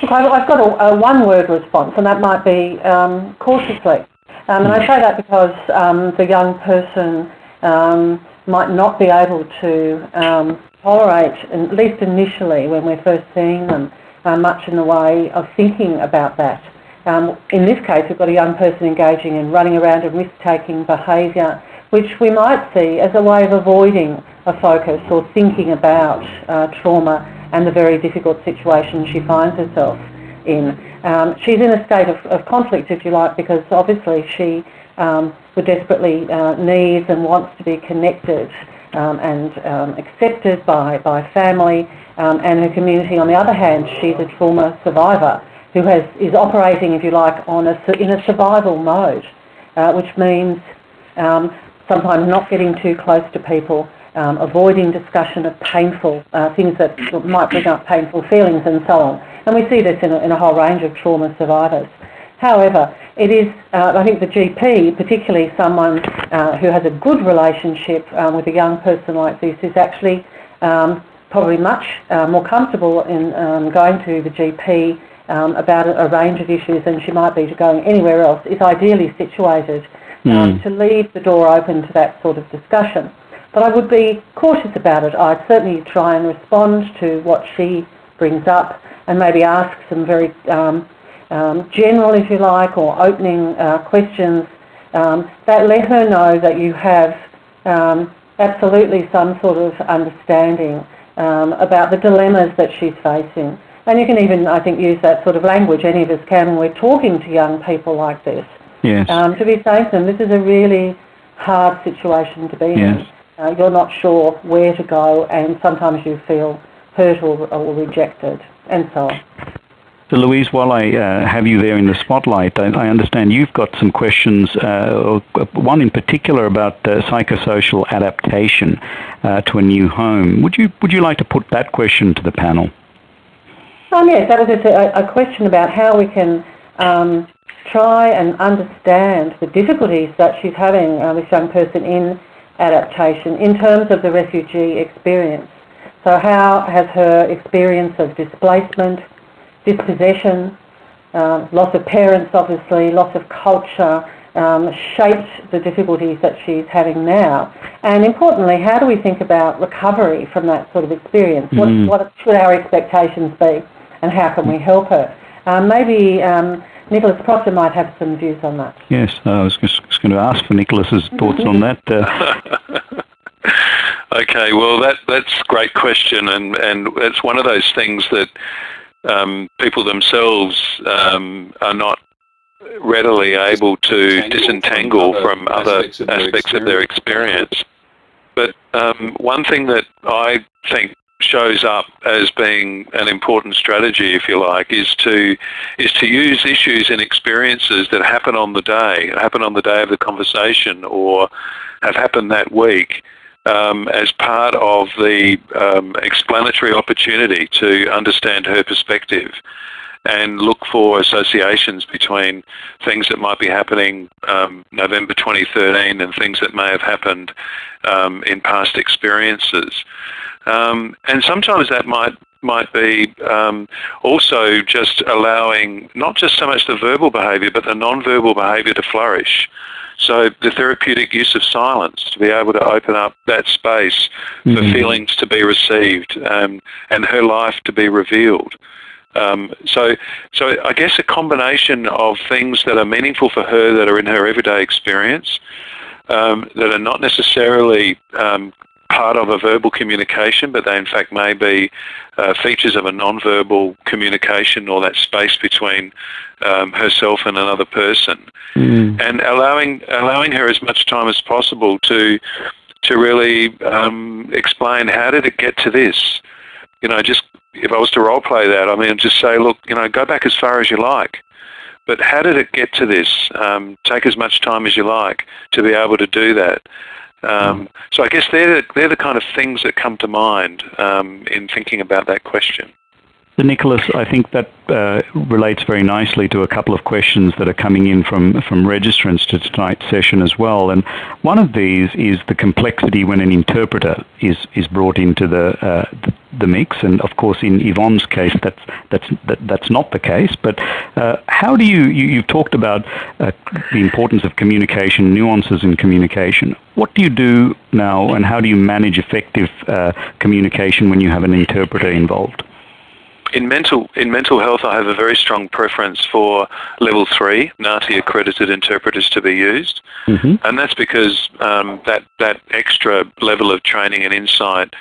Look, I've got a, a one-word response, and that might be um, cautiously. Um, and I say that because um, the young person um, might not be able to um, tolerate, at least initially when we're first seeing them, uh, much in the way of thinking about that. Um, in this case, we've got a young person engaging in running around and risk-taking behaviour, which we might see as a way of avoiding a focus or thinking about uh, trauma and the very difficult situation she finds herself in. Um, she's in a state of, of, conflict, if you like, because obviously she um, would desperately uh, needs and wants to be connected um, and um, accepted by, by family um, and her community. On the other hand, she's a trauma survivor who has, is operating, if you like, on a, in a survival mode, uh, which means um, sometimes not getting too close to people, um, avoiding discussion of painful uh, things that might bring up painful feelings and so on. And we see this in a, in a whole range of trauma survivors. However, it is, uh, I think the GP, particularly someone uh, who has a good relationship um, with a young person like this, is actually um, probably much uh, more comfortable in um, going to the GP um, about a, a, range of issues than she might be to going anywhere else, is ideally situated mm. to leave the door open to that sort of discussion. But I would be cautious about it. I'd certainly try and respond to what she brings up and maybe ask some very um, um, general, if you like, or opening uh, questions um, that let her know that you have um, absolutely some sort of understanding um, about the dilemmas that she's facing. And you can even, I think, use that sort of language, any of us can, when we're talking to young people like this. Yes. Um, to be saying to them, this is a really hard situation to be yes. in. Uh, you're not sure where to go, and sometimes you feel hurt or, or rejected, and so on. So Louise, while I uh, have you there in the spotlight, I, I understand you've got some questions, uh, one in particular about uh, psychosocial adaptation uh, to a new home. Would you, would you like to put that question to the panel? Um, yes, that was a, a question about how we can um, try and understand the difficulties that she's having, uh, this young person, in adaptation in terms of the refugee experience. So how has her experience of displacement, dispossession, uh, loss of parents obviously, loss of culture, um, shaped the difficulties that she's having now? And importantly, how do we think about recovery from that sort of experience? Mm. What, what, should our expectations be and how can we help her? Um, maybe um, Nicholas Proctor might have some views on that. Yes, I was just, just going to ask for Nicholas's thoughts on that. Uh. okay, well, that that's a great question, and, and it's one of those things that um, people themselves um, are not readily able to disentangle from other, aspects, of, aspects their of, their experience. But um, one thing that I think shows up as being an important strategy, if you like, is to is to use issues and experiences that happen on the day, happen on the day of the conversation, or have happened that week, um, as part of the um, explanatory opportunity to understand her perspective and look for associations between things that might be happening um, November 2013 and things that may have happened um, in past experiences. Um, and sometimes that might might be um, also just allowing not just so much the verbal behaviour but the non-verbal behaviour to flourish. So the therapeutic use of silence to be able to open up that space for feelings to be received um, and her life to be revealed. Um, so, so I guess a combination of things that are meaningful for her that are in her everyday experience, um, that are not necessarily um, part of a verbal communication, but they in fact may be uh, features of a non-verbal communication or that space between um, herself and another person, mm. and allowing allowing her as much time as possible to to really um, explain how did it get to this. You know, just if I was to role play that, I mean, just say, look, you know, go back as far as you like. But how did it get to this? Um, take as much time as you like to be able to do that. Um, so I guess they're, they're the kind of things that come to mind um, in thinking about that question. Nicholas, I think that uh, relates very nicely to a couple of questions that are coming in from, from registrants to tonight's session as well. And one of these is the complexity when an interpreter is, is brought into the, uh, the, mix. And of course, in Yvonne's case, that's, that's, that, that's not the case. But uh, how do you, you, you've talked about uh, the importance of communication, nuances in communication. What do you do now and how do you manage effective uh, communication when you have an interpreter involved? In mental in mental health, I have a very strong preference for level three NAATI accredited interpreters to be used, mm-hmm. and that's because um, that that extra level of training and insight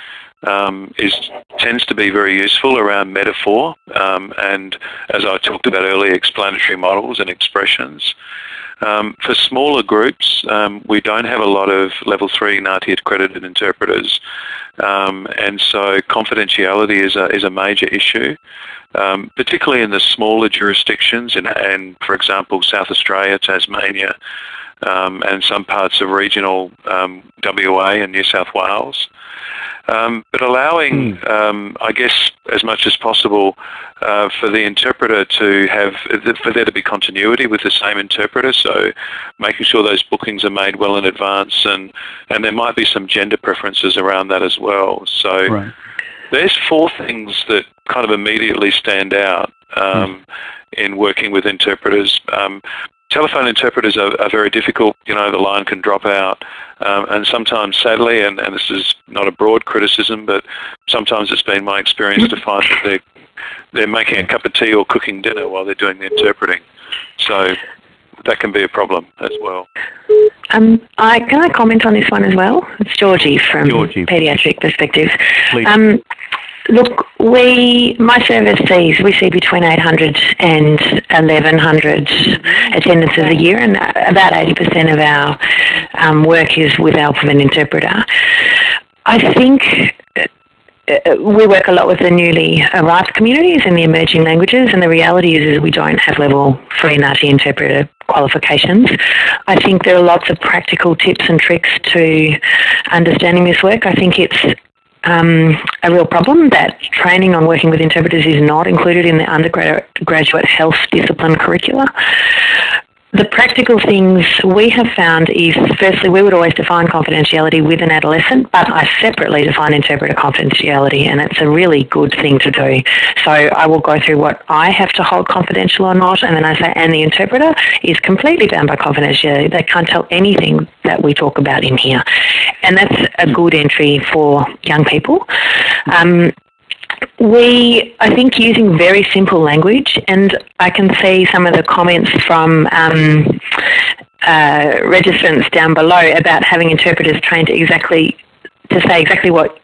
um, is tends to be very useful around metaphor um, and, as I talked about earlier, explanatory models and expressions. Um, for smaller groups, um, we don't have a lot of level three NAATI accredited interpreters, um, and so confidentiality is a, is a major issue, um, particularly in the smaller jurisdictions, in, and for example, South Australia, Tasmania, um, and some parts of regional um, WA and New South Wales. Um, but allowing, mm. um, I guess, as much as possible uh, for the interpreter to have, for there to be continuity with the same interpreter, so making sure those bookings are made well in advance and, and there might be some gender preferences around that as well. So right. there's four things that kind of immediately stand out um, mm. in working with interpreters. Um, telephone interpreters are, are, very difficult. You know, the line can drop out. Um, and sometimes, sadly, and, and this is not a broad criticism, but sometimes it's been my experience to find that they're, they're making a cup of tea or cooking dinner while they're doing the interpreting. So that can be a problem as well. Um, I, can I comment on this one as well? It's Georgie from Georgie. Paediatric Perspective. Please. Um, Look, we, my service sees, we see between 800 and 1100 attendances a year and about 80% of our um, work is with help of an interpreter. I think uh, we work a lot with the newly arrived communities and the emerging languages and the reality is, is we don't have level 3 NAATI interpreter qualifications. I think there are lots of practical tips and tricks to understanding this work. I think it's um, a real problem that training on working with interpreters is not included in the undergraduate health discipline curricula. The practical things we have found is firstly, we would always define confidentiality with an adolescent, but I separately define interpreter confidentiality, and it's a really good thing to do. So I will go through what I have to hold confidential or not, and then I say, and the interpreter is completely bound by confidentiality. They can't tell anything that we talk about in here. And that's a good entry for young people. Um, we, I think, using very simple language, and I can see some of the comments from um, uh, registrants down below about having interpreters trained to exactly to say exactly what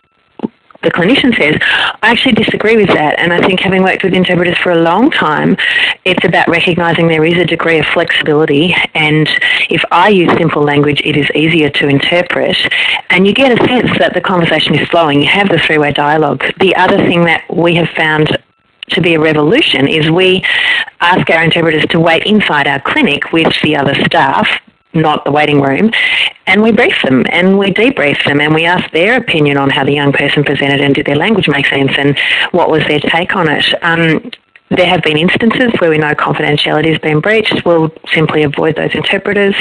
the clinician says. I actually disagree with that, and I think having worked with interpreters for a long time, it's about recognising there is a degree of flexibility, and if I use simple language, it is easier to interpret, and you get a sense that the conversation is flowing. You have the three-way dialogue. The other thing that we have found to be a revolution is we ask our interpreters to wait inside our clinic with the other staff not the waiting room, and we brief them and we debrief them and we ask their opinion on how the young person presented and did their language make sense and what was their take on it. Um, there have been instances where we know confidentiality has been breached. We'll simply avoid those interpreters.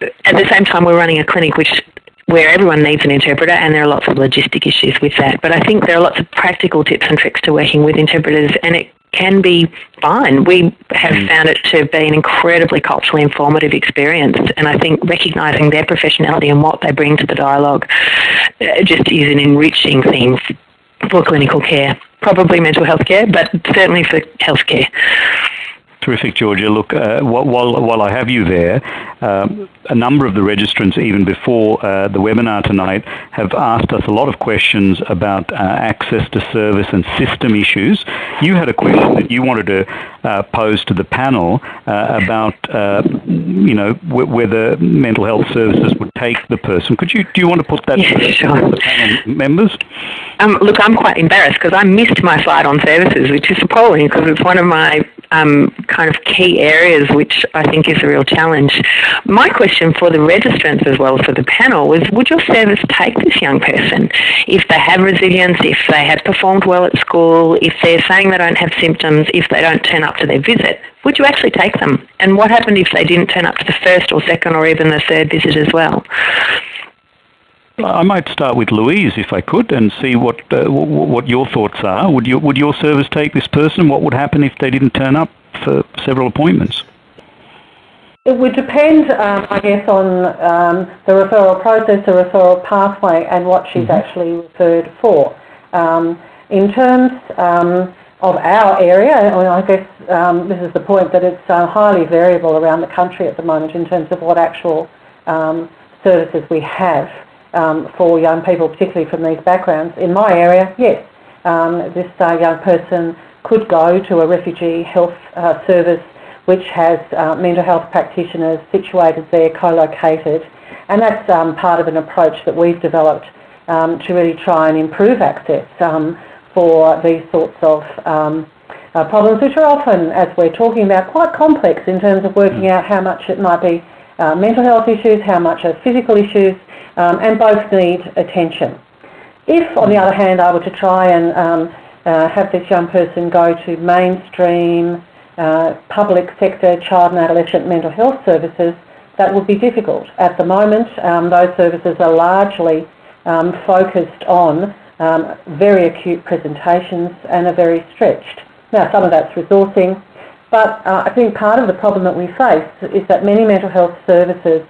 At the same time, we're running a clinic which where everyone needs an interpreter and there are lots of logistic issues with that. But I think there are lots of practical tips and tricks to working with interpreters and it can be fine. We have mm. found it to be an incredibly culturally informative experience, and I think recognising their professionality and what they bring to the dialogue uh, just is an enriching thing for clinical care. Probably mental health care, but certainly for healthcare. Terrific, Georgia. Look, uh, while, while I have you there, um, a number of the registrants, even before uh, the webinar tonight, have asked us a lot of questions about uh, access to service and system issues. You had a question that you wanted to uh, pose to the panel uh, about, uh, you know, whether mental health services would take the person. Could you, do you want to put that yeah, to sure. the panel members? Um, look, I'm quite embarrassed because I missed my slide on services, which is appalling because it's one of my um, kind of key areas, which I think is a real challenge. My question for the registrants as well as for the panel was, would your service take this young person if they have resilience, if they have performed well at school, if they're saying they don't have symptoms, if they don't turn up to their visit? Would you actually take them? And what happened if they didn't turn up to the first or second or even the third visit as well? I might start with Louise, if I could, and see what uh, what your thoughts are. Would you would your service take this person? What would happen if they didn't turn up for several appointments? It would depend, um, I guess, on um, the referral process, the referral pathway, and what she's mm-hmm. actually referred for. Um, in terms um, of our area, I mean, I guess um, this is the point that it's uh, highly variable around the country at the moment in terms of what actual um, services we have um, for young people, particularly from these backgrounds. In my area, yes, um, this uh, young person could go to a refugee health uh, service which has uh, mental health practitioners situated there, co-located, and that's um, part of an approach that we've developed um, to really try and improve access um, for these sorts of um, uh, problems, which are often, as we're talking about, quite complex in terms of working out how much it might be uh, mental health issues, how much are physical issues, um, and both need attention. If, on the other hand, I were to try and um, uh, have this young person go to mainstream uh, public sector child and adolescent mental health services, that would be difficult. At the moment, um, those services are largely um, focused on um, very acute presentations and are very stretched. Now, some of that's resourcing, but uh, I think part of the problem that we face is that many mental health services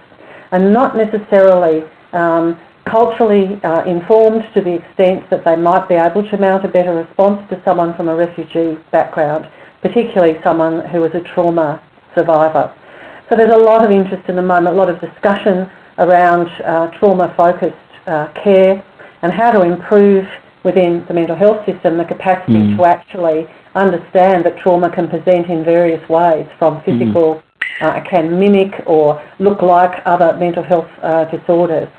are not necessarily um, culturally uh, informed to the extent that they might be able to mount a better response to someone from a refugee background, particularly someone who is a trauma survivor. So there's a lot of interest in the moment, a lot of discussion around uh, trauma-focused uh, care and how to improve within the mental health system the capacity mm. to actually understand that trauma can present in various ways, from physical, mm. uh, can mimic or look like other mental health uh, disorders.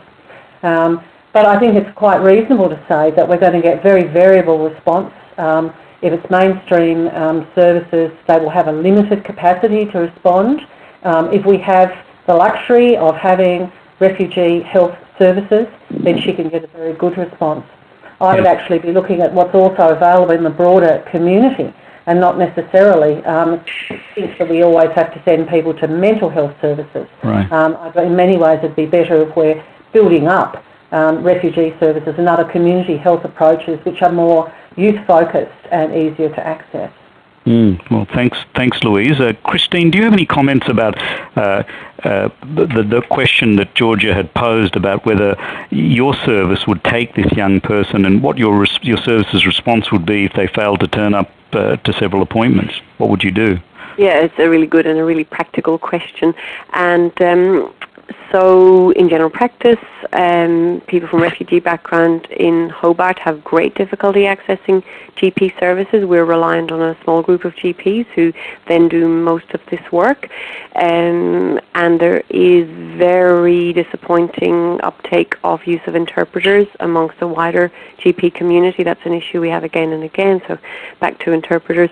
Um, but I think it's quite reasonable to say that we're going to get very variable response. Um, if it's mainstream um, services, they will have a limited capacity to respond. Um, if we have the luxury of having refugee health services, then she can get a very good response. I would actually be looking at what's also available in the broader community and not necessarily um, think that we always have to send people to mental health services. Right. Um, in many ways it'd be better if we're building up um, refugee services and other community health approaches which are more youth-focused and easier to access. Mm, well, thanks, thanks, Louise. Uh, Christine, do you have any comments about uh, uh, the, the question that Georgia had posed about whether your service would take this young person and what your your service's response would be if they failed to turn up uh, to several appointments? What would you do? Yeah, it's a really good and a really practical question, and um, so in general practice, um, people from refugee background in Hobart have great difficulty accessing GP services. We're reliant on a small group of GPs who then do most of this work. Um, and there is very disappointing uptake of use of interpreters amongst the wider GP community. That's an issue we have again and again. So back to interpreters.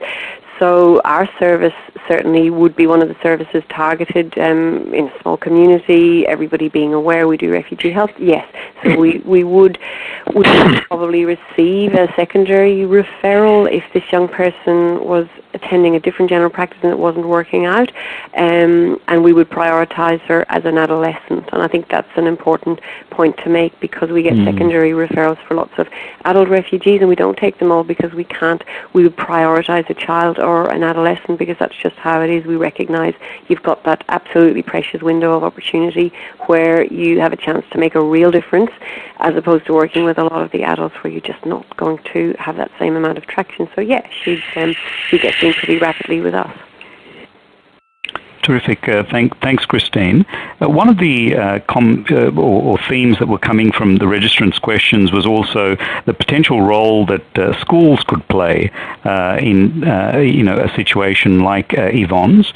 So our service certainly would be one of the services targeted um, in a small community, everybody being aware we do refugee health. Yes, so we, we would, would probably receive a secondary referral if this young person was attending a different general practice and it wasn't working out, um, and we would prioritise her as an adolescent. And I think that's an important point to make because we get mm. secondary referrals for lots of adult refugees, and we don't take them all because we can't. We would prioritise a child or an adolescent because that's just how it is. We recognise you've got that absolutely precious window of opportunity where you have a chance to make a real difference, as opposed to working with a lot of the adults where you're just not going to have that same amount of traction. So yeah, she'd um, she gets pretty rapidly with us. Terrific. Uh, thank, thanks, Christine. Uh, one of the uh, com, uh, or, or, themes that were coming from the registrants' questions was also the potential role that uh, schools could play uh, in you know a situation like Yvonne's.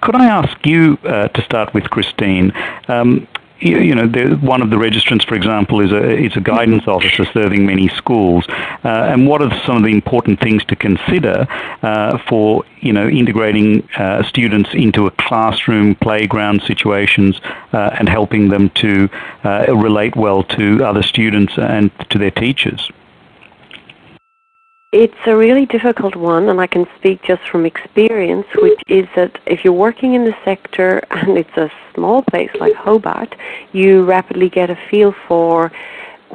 could I ask you to start with, Christine? Um, you, know, one of the registrants, for example, is a is a guidance officer serving many schools. Uh, and what are some of the important things to consider uh, for you know integrating uh, students into a classroom, playground situations, uh, and helping them to uh, relate well to other students and to their teachers? It's a really difficult one, and I can speak just from experience, which is that if you're working in the sector and it's a small place like Hobart, you rapidly get a feel for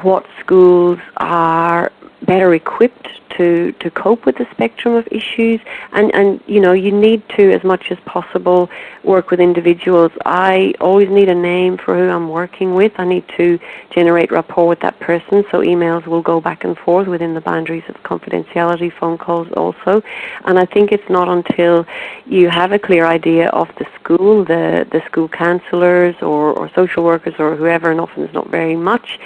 what schools are better equipped to, to cope with the spectrum of issues. And, and you know you need to as much as possible work with individuals. I always need a name for who I'm working with. I need to generate rapport with that person so emails will go back and forth within the boundaries of confidentiality phone calls also. And I think it's not until you have a clear idea of the school the, the school counsellors or, or social workers or whoever and often it's not very much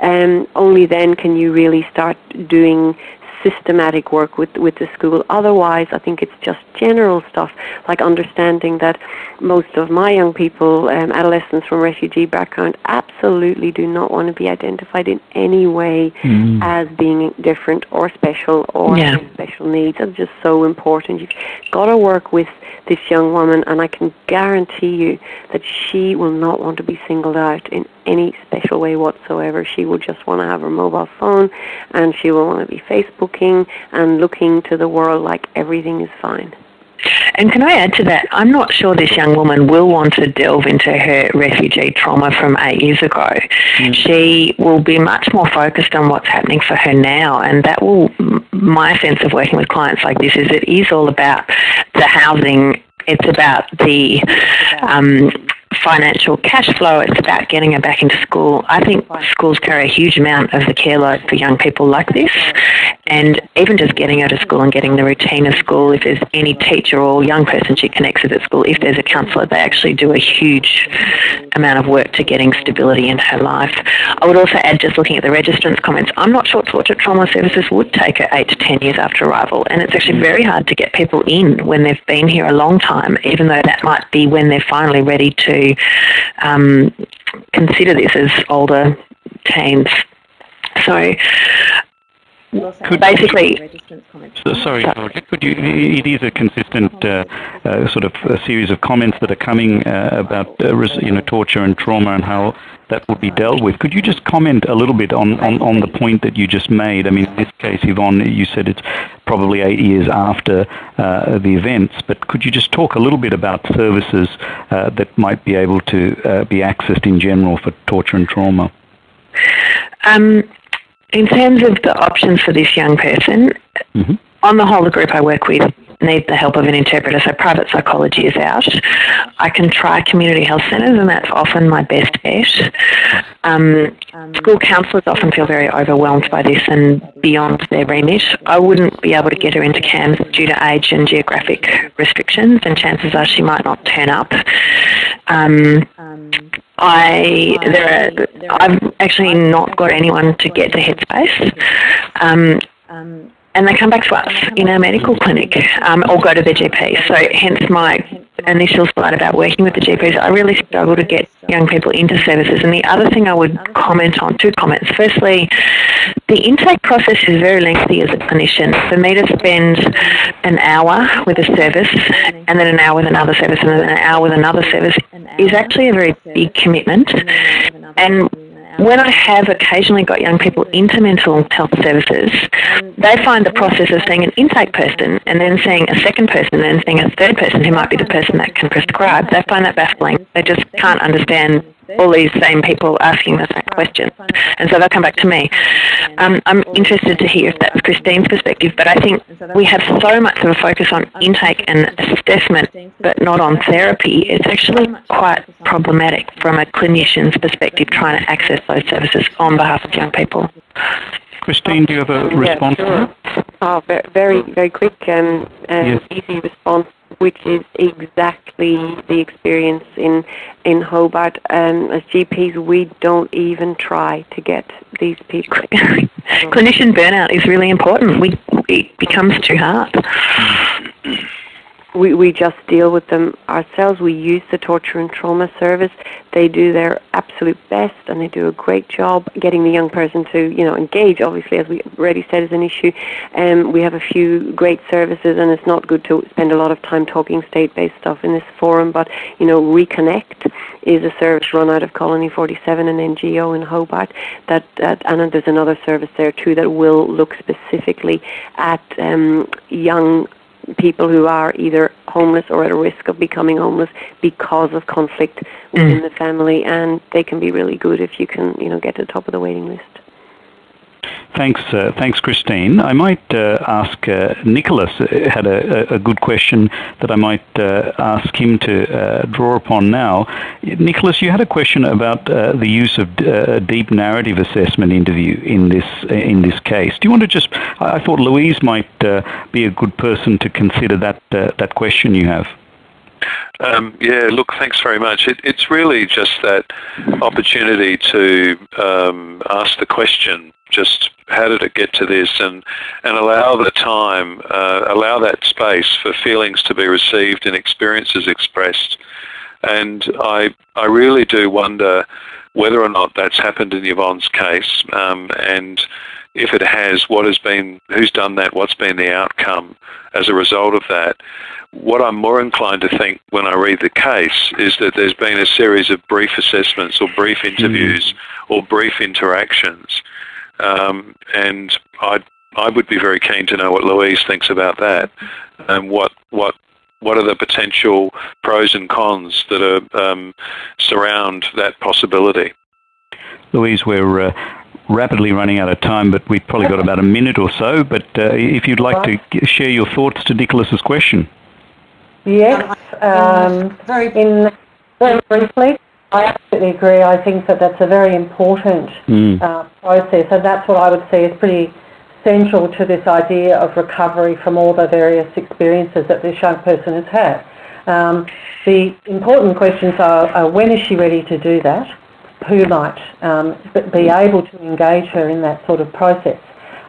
um, only then can you really start doing systematic work with, with the school. Otherwise, I think it's just general stuff like understanding that most of my young people, um, adolescents from refugee background, absolutely do not want to be identified in any way mm. as being different or special or yeah. special needs. That's just so important. You've got to work with this young woman, and I can guarantee you that she will not want to be singled out in any special way whatsoever. She will just want to have her mobile phone, and she will want to be Facebooking and looking to the world like everything is fine. And can I add to that? I'm not sure this young woman will want to delve into her refugee trauma from eight years ago. Mm. She will be much more focused on what's happening for her now, and that will. My sense of working with clients like this is it is all about the housing. It's about the um, financial cash flow. It's about getting her back into school. I think schools carry a huge amount of the care load for young people like this. And even just getting her to school and getting the routine of school, if there's any teacher or young person she connects with at school, if there's a counsellor, they actually do a huge amount of work to getting stability in her life. I would also add, just looking at the registrant's comments, I'm not sure Torture Trauma Services would take her 8 to 10 years after arrival. And it's actually very hard to get people in when they've been here a long time, even though that might be when they're finally ready to um, consider this as older teens. So could basically, so, sorry, Georgia, could you? It is a consistent uh, uh, sort of a series of comments that are coming uh, about uh, you know torture and trauma and how that would be dealt with. Could you just comment a little bit on, on, on the point that you just made? I mean, in this case, Yvonne, you said it's probably eight years after uh, the events, but could you just talk a little bit about services uh, that might be able to be accessed in general for torture and trauma? Um, in terms of the options for this young person, mm-hmm. on the whole, the group I work with need the help of an interpreter, so private psychology is out. I can try community health centres, and that's often my best bet. Um, school counsellors often feel very overwhelmed by this and beyond their remit. I wouldn't be able to get her into CAMHS due to age and geographic restrictions, and chances are she might not turn up. Um, I there are, I've actually not got anyone to get to Headspace. Um, and they come back to us in our medical clinic um, or go to their GP. So hence my initial slide about working with the GPs. I really struggle to get young people into services. And the other thing I would comment on, two comments. Firstly, the intake process is very lengthy as a clinician. For me to spend an hour with a service and then an hour with another service and then an hour with another service is actually a very big commitment. And when I have occasionally got young people into mental health services, they find the process of seeing an intake person and then seeing a second person and then seeing a third person who might be the person that can prescribe, they find that baffling. They just can't understand all these same people asking the same questions. And so they'll come back to me. Um, I'm interested to hear if that's Christine's perspective, but I think we have so much of a focus on intake and assessment, but not on therapy. It's actually quite problematic from a clinician's perspective trying to access those services on behalf of young people. Christine, do you have a response? Yeah, sure. Oh, very, very quick and yes. easy response which is exactly the experience in in Hobart. Um, as GPs, we don't even try to get these people. Clinician burnout is really important. We it becomes too hard. we, we just deal with them ourselves. We use the torture and trauma service. They do their absolute best and they do a great job getting the young person to, you know, engage, obviously, as we already said is an issue. Um, we have a few great services and it's not good to spend a lot of time talking state-based stuff in this forum, but, you know, Reconnect is a service run out of Colony 47, an NGO in Hobart, that, that and there's another service there too that will look specifically at um, young people who are either homeless or at a risk of becoming homeless because of conflict within mm. the family, and they can be really good if you can, you know, get to the top of the waiting list. Thanks, uh, thanks, Christine. I might uh, ask uh, Nicholas uh, had a, a, good question that I might uh, ask him to uh, draw upon now. Nicholas, you had a question about the use of deep narrative assessment interview in this in this case. Do you want to just? I thought Louise might be a good person to consider that that question you have. Um, yeah, look, thanks very much. It, it's really just that opportunity to um, ask the question, just how did it get to this, and, and allow the time, uh, allow that space for feelings to be received and experiences expressed. And I, I really do wonder whether or not that's happened in Yvonne's case, um, and if it has, what has been, who's done that, what's been the outcome as a result of that. What I'm more inclined to think when I read the case is that there's been a series of brief assessments or brief hmm. interviews mm. or brief interactions. Um, and I I would be very keen to know what Louise thinks about that and what what what are the potential pros and cons that are um, surround that possibility. Louise, we're uh, rapidly running out of time, but we've probably got about a minute or so. But uh, if you'd like to share your thoughts to Nicholas's question. Yes, um, very, in, very briefly, I absolutely agree. I think that that's a very important mm. uh, process, and that's what I would say is pretty central to this idea of recovery from all the various experiences that this young person has had. Um, the important questions are, are when is she ready to do that? Who might um, be able to engage her in that sort of process.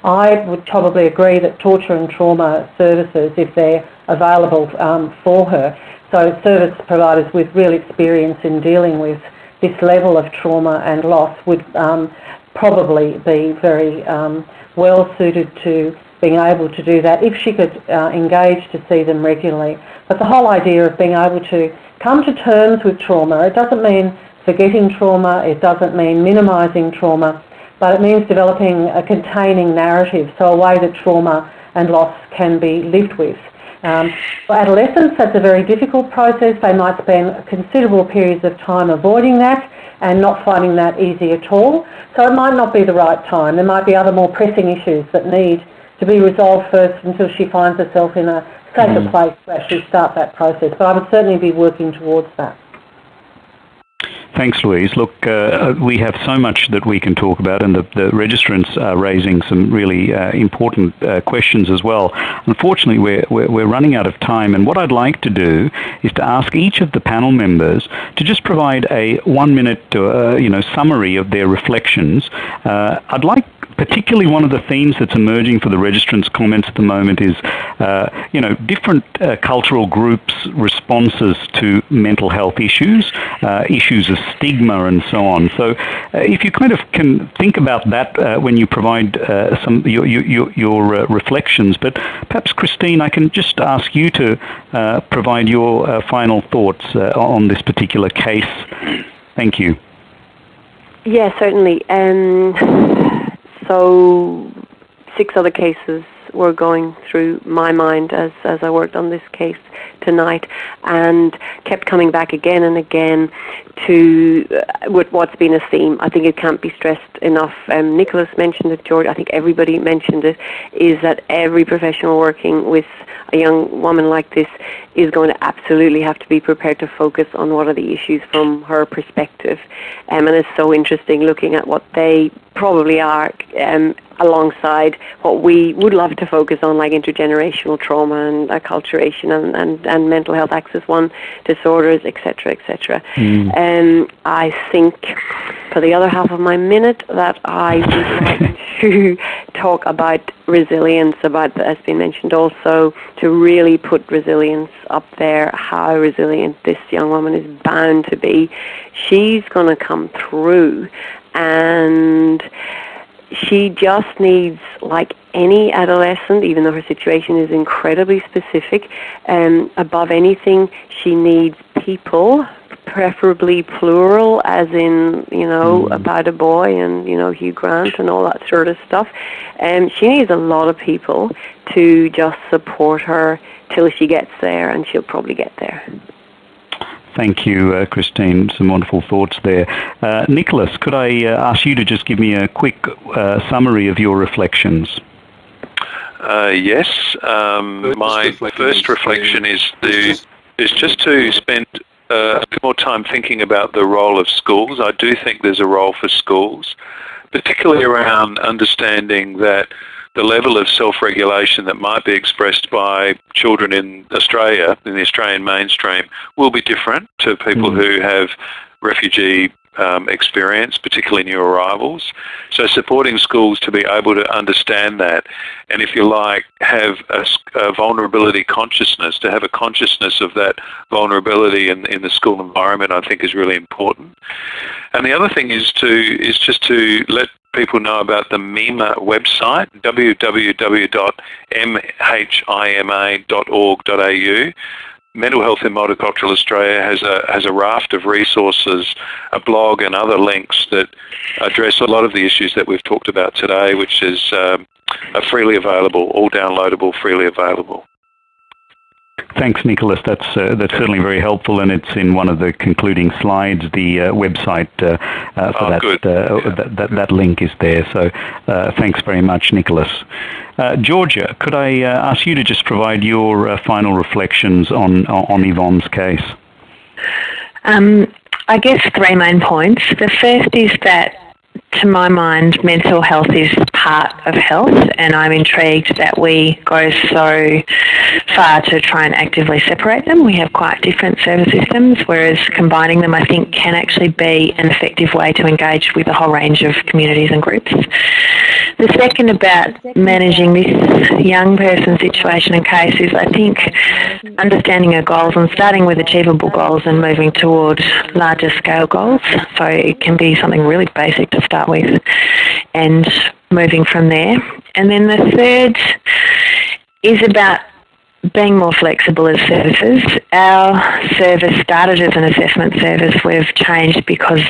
I would probably agree that torture and trauma services, if they're available um, for her, so service providers with real experience in dealing with this level of trauma and loss would um, probably be very um, well suited to being able to do that if she could uh, engage to see them regularly. But the whole idea of being able to come to terms with trauma, it doesn't mean forgetting trauma, it doesn't mean minimising trauma, but it means developing a containing narrative, so a way that trauma and loss can be lived with. Um, for adolescents, that's a very difficult process. They might spend considerable periods of time avoiding that and not finding that easy at all. So it might not be the right time. There might be other more pressing issues that need to be resolved first until she finds herself in a safer mm. place to actually start that process. But I would certainly be working towards that. Thanks, Louise. Look, uh, we have so much that we can talk about, and the, the registrants are raising some really uh, important uh, questions as well. Unfortunately, we're, we're, we're, running out of time, and what I'd like to do is to ask each of the panel members to just provide a one-minute uh, you know, summary of their reflections. Uh, I'd like particularly one of the themes that's emerging for the registrants' comments at the moment is, uh, you know, different uh, cultural groups' responses to mental health issues, uh, issues of stigma and so on. So uh, if you kind of can think about that uh, when you provide uh, some your, your, your reflections, but perhaps Christine, I can just ask you to provide your final thoughts on this particular case. Thank you. Yes, yeah, certainly. Um, so six other cases were going through my mind as, as I worked on this case tonight and kept coming back again and again to uh, with what's been a theme. I think it can't be stressed enough. Um, Nicholas mentioned it, George, I think everybody mentioned it, is that every professional working with a young woman like this is going to absolutely have to be prepared to focus on what are the issues from her perspective. Um, and it's so interesting looking at what they probably are um, alongside what we would love to focus on, like intergenerational trauma and acculturation and, and, and mental health Axis one disorders, etc., etc. Mm. Um, I think for the other half of my minute that I would like to talk about resilience, about as been mentioned also, to really put resilience up there, how resilient this young woman is bound to be. She's going to come through and she just needs, like any adolescent, even though her situation is incredibly specific, um, above anything, she needs people, preferably plural, as in, you know, mm. about a boy and, you know, Hugh Grant and all that sort of stuff. Um, she needs a lot of people to just support her till she gets there, and she'll probably get there. Thank you, uh, Christine. Some wonderful thoughts there. Uh, Nicholas, could I uh, ask you to just give me a quick uh, summary of your reflections? Uh, yes. Um, my first reflection is to is just to spend uh, a bit more time thinking about the role of schools. I do think there's a role for schools, particularly around understanding that the level of self-regulation that might be expressed by children in Australia, in the Australian mainstream, will be different to people mm. who have refugee um, experience, particularly new arrivals. So supporting schools to be able to understand that and if you like, have a, a, vulnerability consciousness, to have a consciousness of that vulnerability in, in the school environment I think is really important. And the other thing is to is just to let people know about the MEMA website, www.mhima.org.au. Mental Health in Multicultural Australia has a has a raft of resources, a blog and other links that address a lot of the issues that we've talked about today, which is um, freely available, all downloadable, freely available. Thanks, Nicholas. That's uh, that's certainly very helpful, and it's in one of the concluding slides. The uh, website uh, uh for oh, that, uh, yeah, that, that, that link is there. So, uh, thanks very much, Nicholas. Georgia, could I ask you to just provide your final reflections on on Yvonne's case? Um, I guess three main points. The first is that to my mind, mental health is part of health, and I'm intrigued that we go so far to try and actively separate them. We have quite different service systems, whereas combining them, I think, can actually be an effective way to engage with a whole range of communities and groups. The second about managing this young person's situation and case is, I think, understanding our goals and starting with achievable goals and moving towards larger scale goals. So it can be something really basic to start with and moving from there. And then the third is about being more flexible as services. Our service started as an assessment service. We've changed because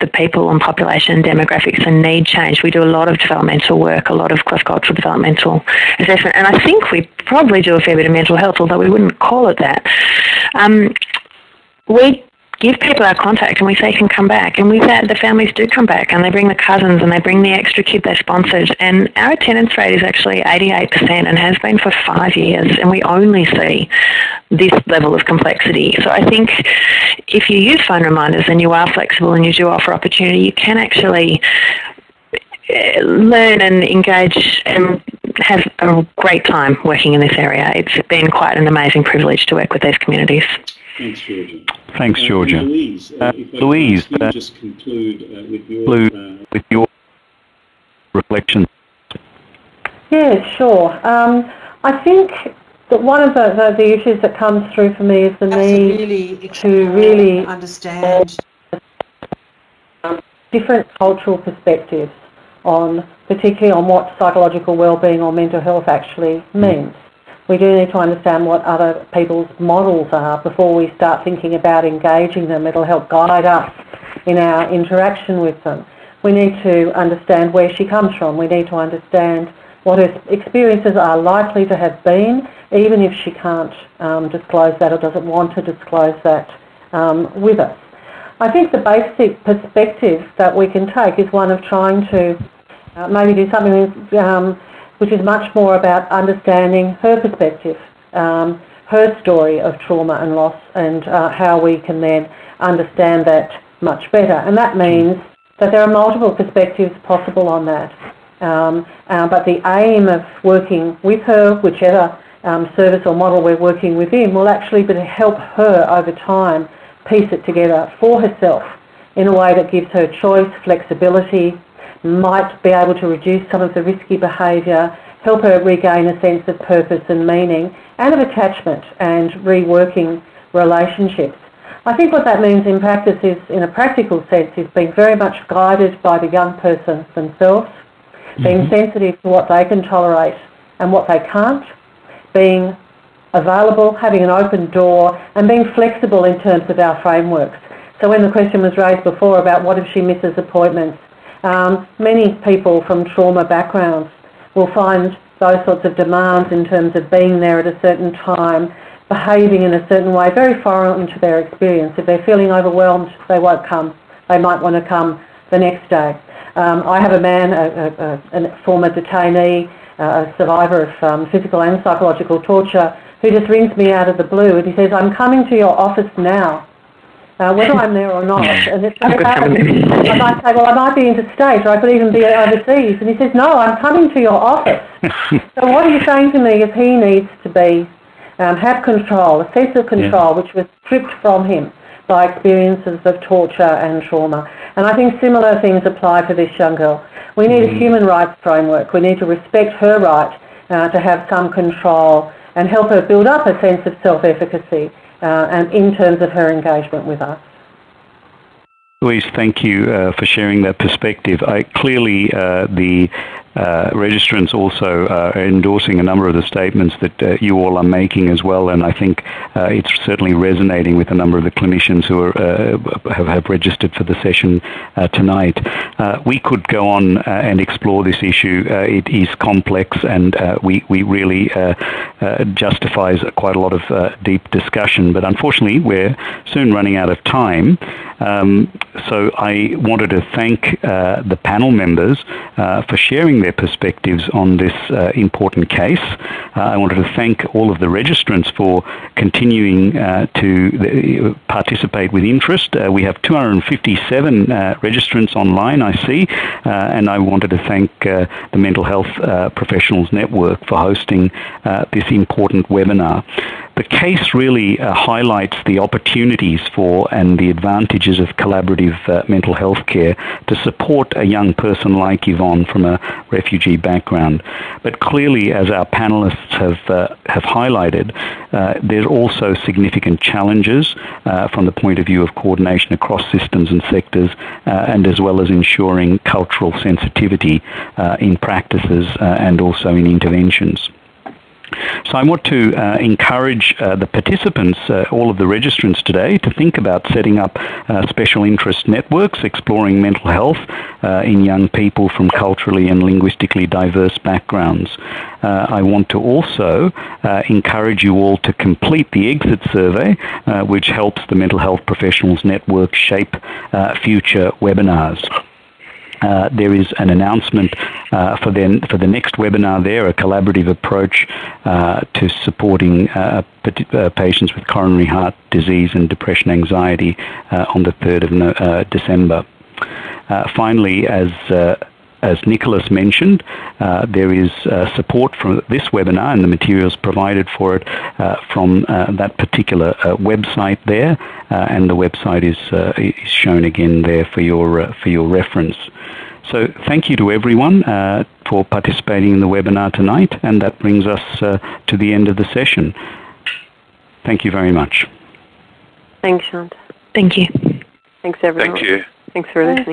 the people and population demographics and need change. We do a lot of developmental work, a lot of cross-cultural developmental assessment, and I think we probably do a fair bit of mental health, although we wouldn't call it that. Um, we give people our contact and we say can come back. And with that, the families do come back and they bring the cousins and they bring the extra kid they sponsored. And our attendance rate is actually 88% and has been for five years. And we only see this level of complexity. So I think if you use phone reminders and you are flexible and you do offer opportunity, you can actually eh, learn and engage and have a great time working in this area. It's been quite an amazing privilege to work with these communities. Thanks, Georgia. Thanks, uh, Georgia. Uh, Louise, uh, Louise uh, just conclude uh, with your uh, with your reflection. Yeah, sure. Um, I think that one of the, the, the, issues that comes through for me is the need really to really understand different cultural perspectives on, particularly on what psychological well-being or mental health actually means we do need to understand what other people's models are before we start thinking about engaging them. It'll help guide us in our interaction with them. We need to understand where she comes from. We need to understand what her experiences are likely to have been, even if she can't um, disclose that or doesn't want to disclose that um, with us. I think the basic perspective that we can take is one of trying to uh, maybe do something um, which is much more about understanding her perspective, um, her story of trauma and loss, and uh, how we can then understand that much better. And that means that there are multiple perspectives possible on that. Um, uh, but the aim of working with her, whichever um, service or model we're working within, will actually be to help her over time piece it together for herself in a way that gives her choice, flexibility, might be able to reduce some of the risky behaviour, help her regain a sense of purpose and meaning, and of attachment and reworking relationships. I think what that means in practice is, in a practical sense, is being very much guided by the young person themselves, being mm-hmm. sensitive to what they can tolerate and what they can't, being available, having an open door, and being flexible in terms of our frameworks. So when the question was raised before about what if she misses appointments, um, many people from trauma backgrounds will find those sorts of demands in terms of being there at a certain time, behaving in a certain way, very foreign to their experience. If they're feeling overwhelmed, they won't come. They might want to come the next day. Um, I have a man, a, a, a former detainee, a survivor of um, physical and psychological torture, who just rings me out of the blue and he says, I'm coming to your office now. Uh, whether I'm there or not. And it's, I might say, well, I might be interstate or I could even be overseas. And he says, no, I'm coming to your office. so what he's saying to me is he needs to be, um, have control, a sense of control, yeah. which was stripped from him by experiences of torture and trauma. And I think similar things apply for this young girl. We need mm-hmm. a human rights framework. We need to respect her right uh, to have some control and help her build up a sense of self-efficacy and in terms of her engagement with us. Louise, thank you uh, for sharing that perspective. I, clearly, uh, the uh, registrants also uh, endorsing a number of the statements that uh, you all are making as well, and I think uh, it's certainly resonating with a number of the clinicians who are, uh, have, have, registered for the session uh, tonight. we could go on and explore this issue. it is complex, and we, we really justifies quite a lot of deep discussion, but unfortunately we're soon running out of time. Um, so I wanted to thank the panel members for sharing their their perspectives on this uh, important case. Uh, I wanted to thank all of the registrants for continuing uh, to uh, participate with interest. Uh, we have 257 registrants online, I see, and I wanted to thank the Mental Health Professionals Network for hosting this important webinar. The case really uh, highlights the opportunities for and the advantages of collaborative uh, mental health care to support a young person like Yvonne from a refugee background. But clearly, as our panelists have, uh, have highlighted, uh, there are also significant challenges uh, from the point of view of coordination across systems and sectors, uh, and as well as ensuring cultural sensitivity in practices and also in interventions. So I want to uh, encourage uh, the participants, uh, all of the registrants today, to think about setting up uh, special interest networks exploring mental health uh, in young people from culturally and linguistically diverse backgrounds. Uh, I want to also encourage you all to complete the exit survey, which helps the Mental Health Professionals Network shape future webinars. Uh, there is an announcement uh, for, the, for the next webinar there, a collaborative approach uh, to supporting uh, uh, patients with coronary heart disease and depression anxiety on the 3rd of December. finally, as as Nicholas mentioned, uh, there is uh, support from this webinar and the materials provided for it uh, from that particular website there, and the website is, is shown again there for your, for your reference. So thank you to everyone uh, for participating in the webinar tonight, and that brings us uh, to the end of the session. Thank you very much. Thanks, Sean. Thank you. Thanks, everyone. Thank you. Thanks for listening.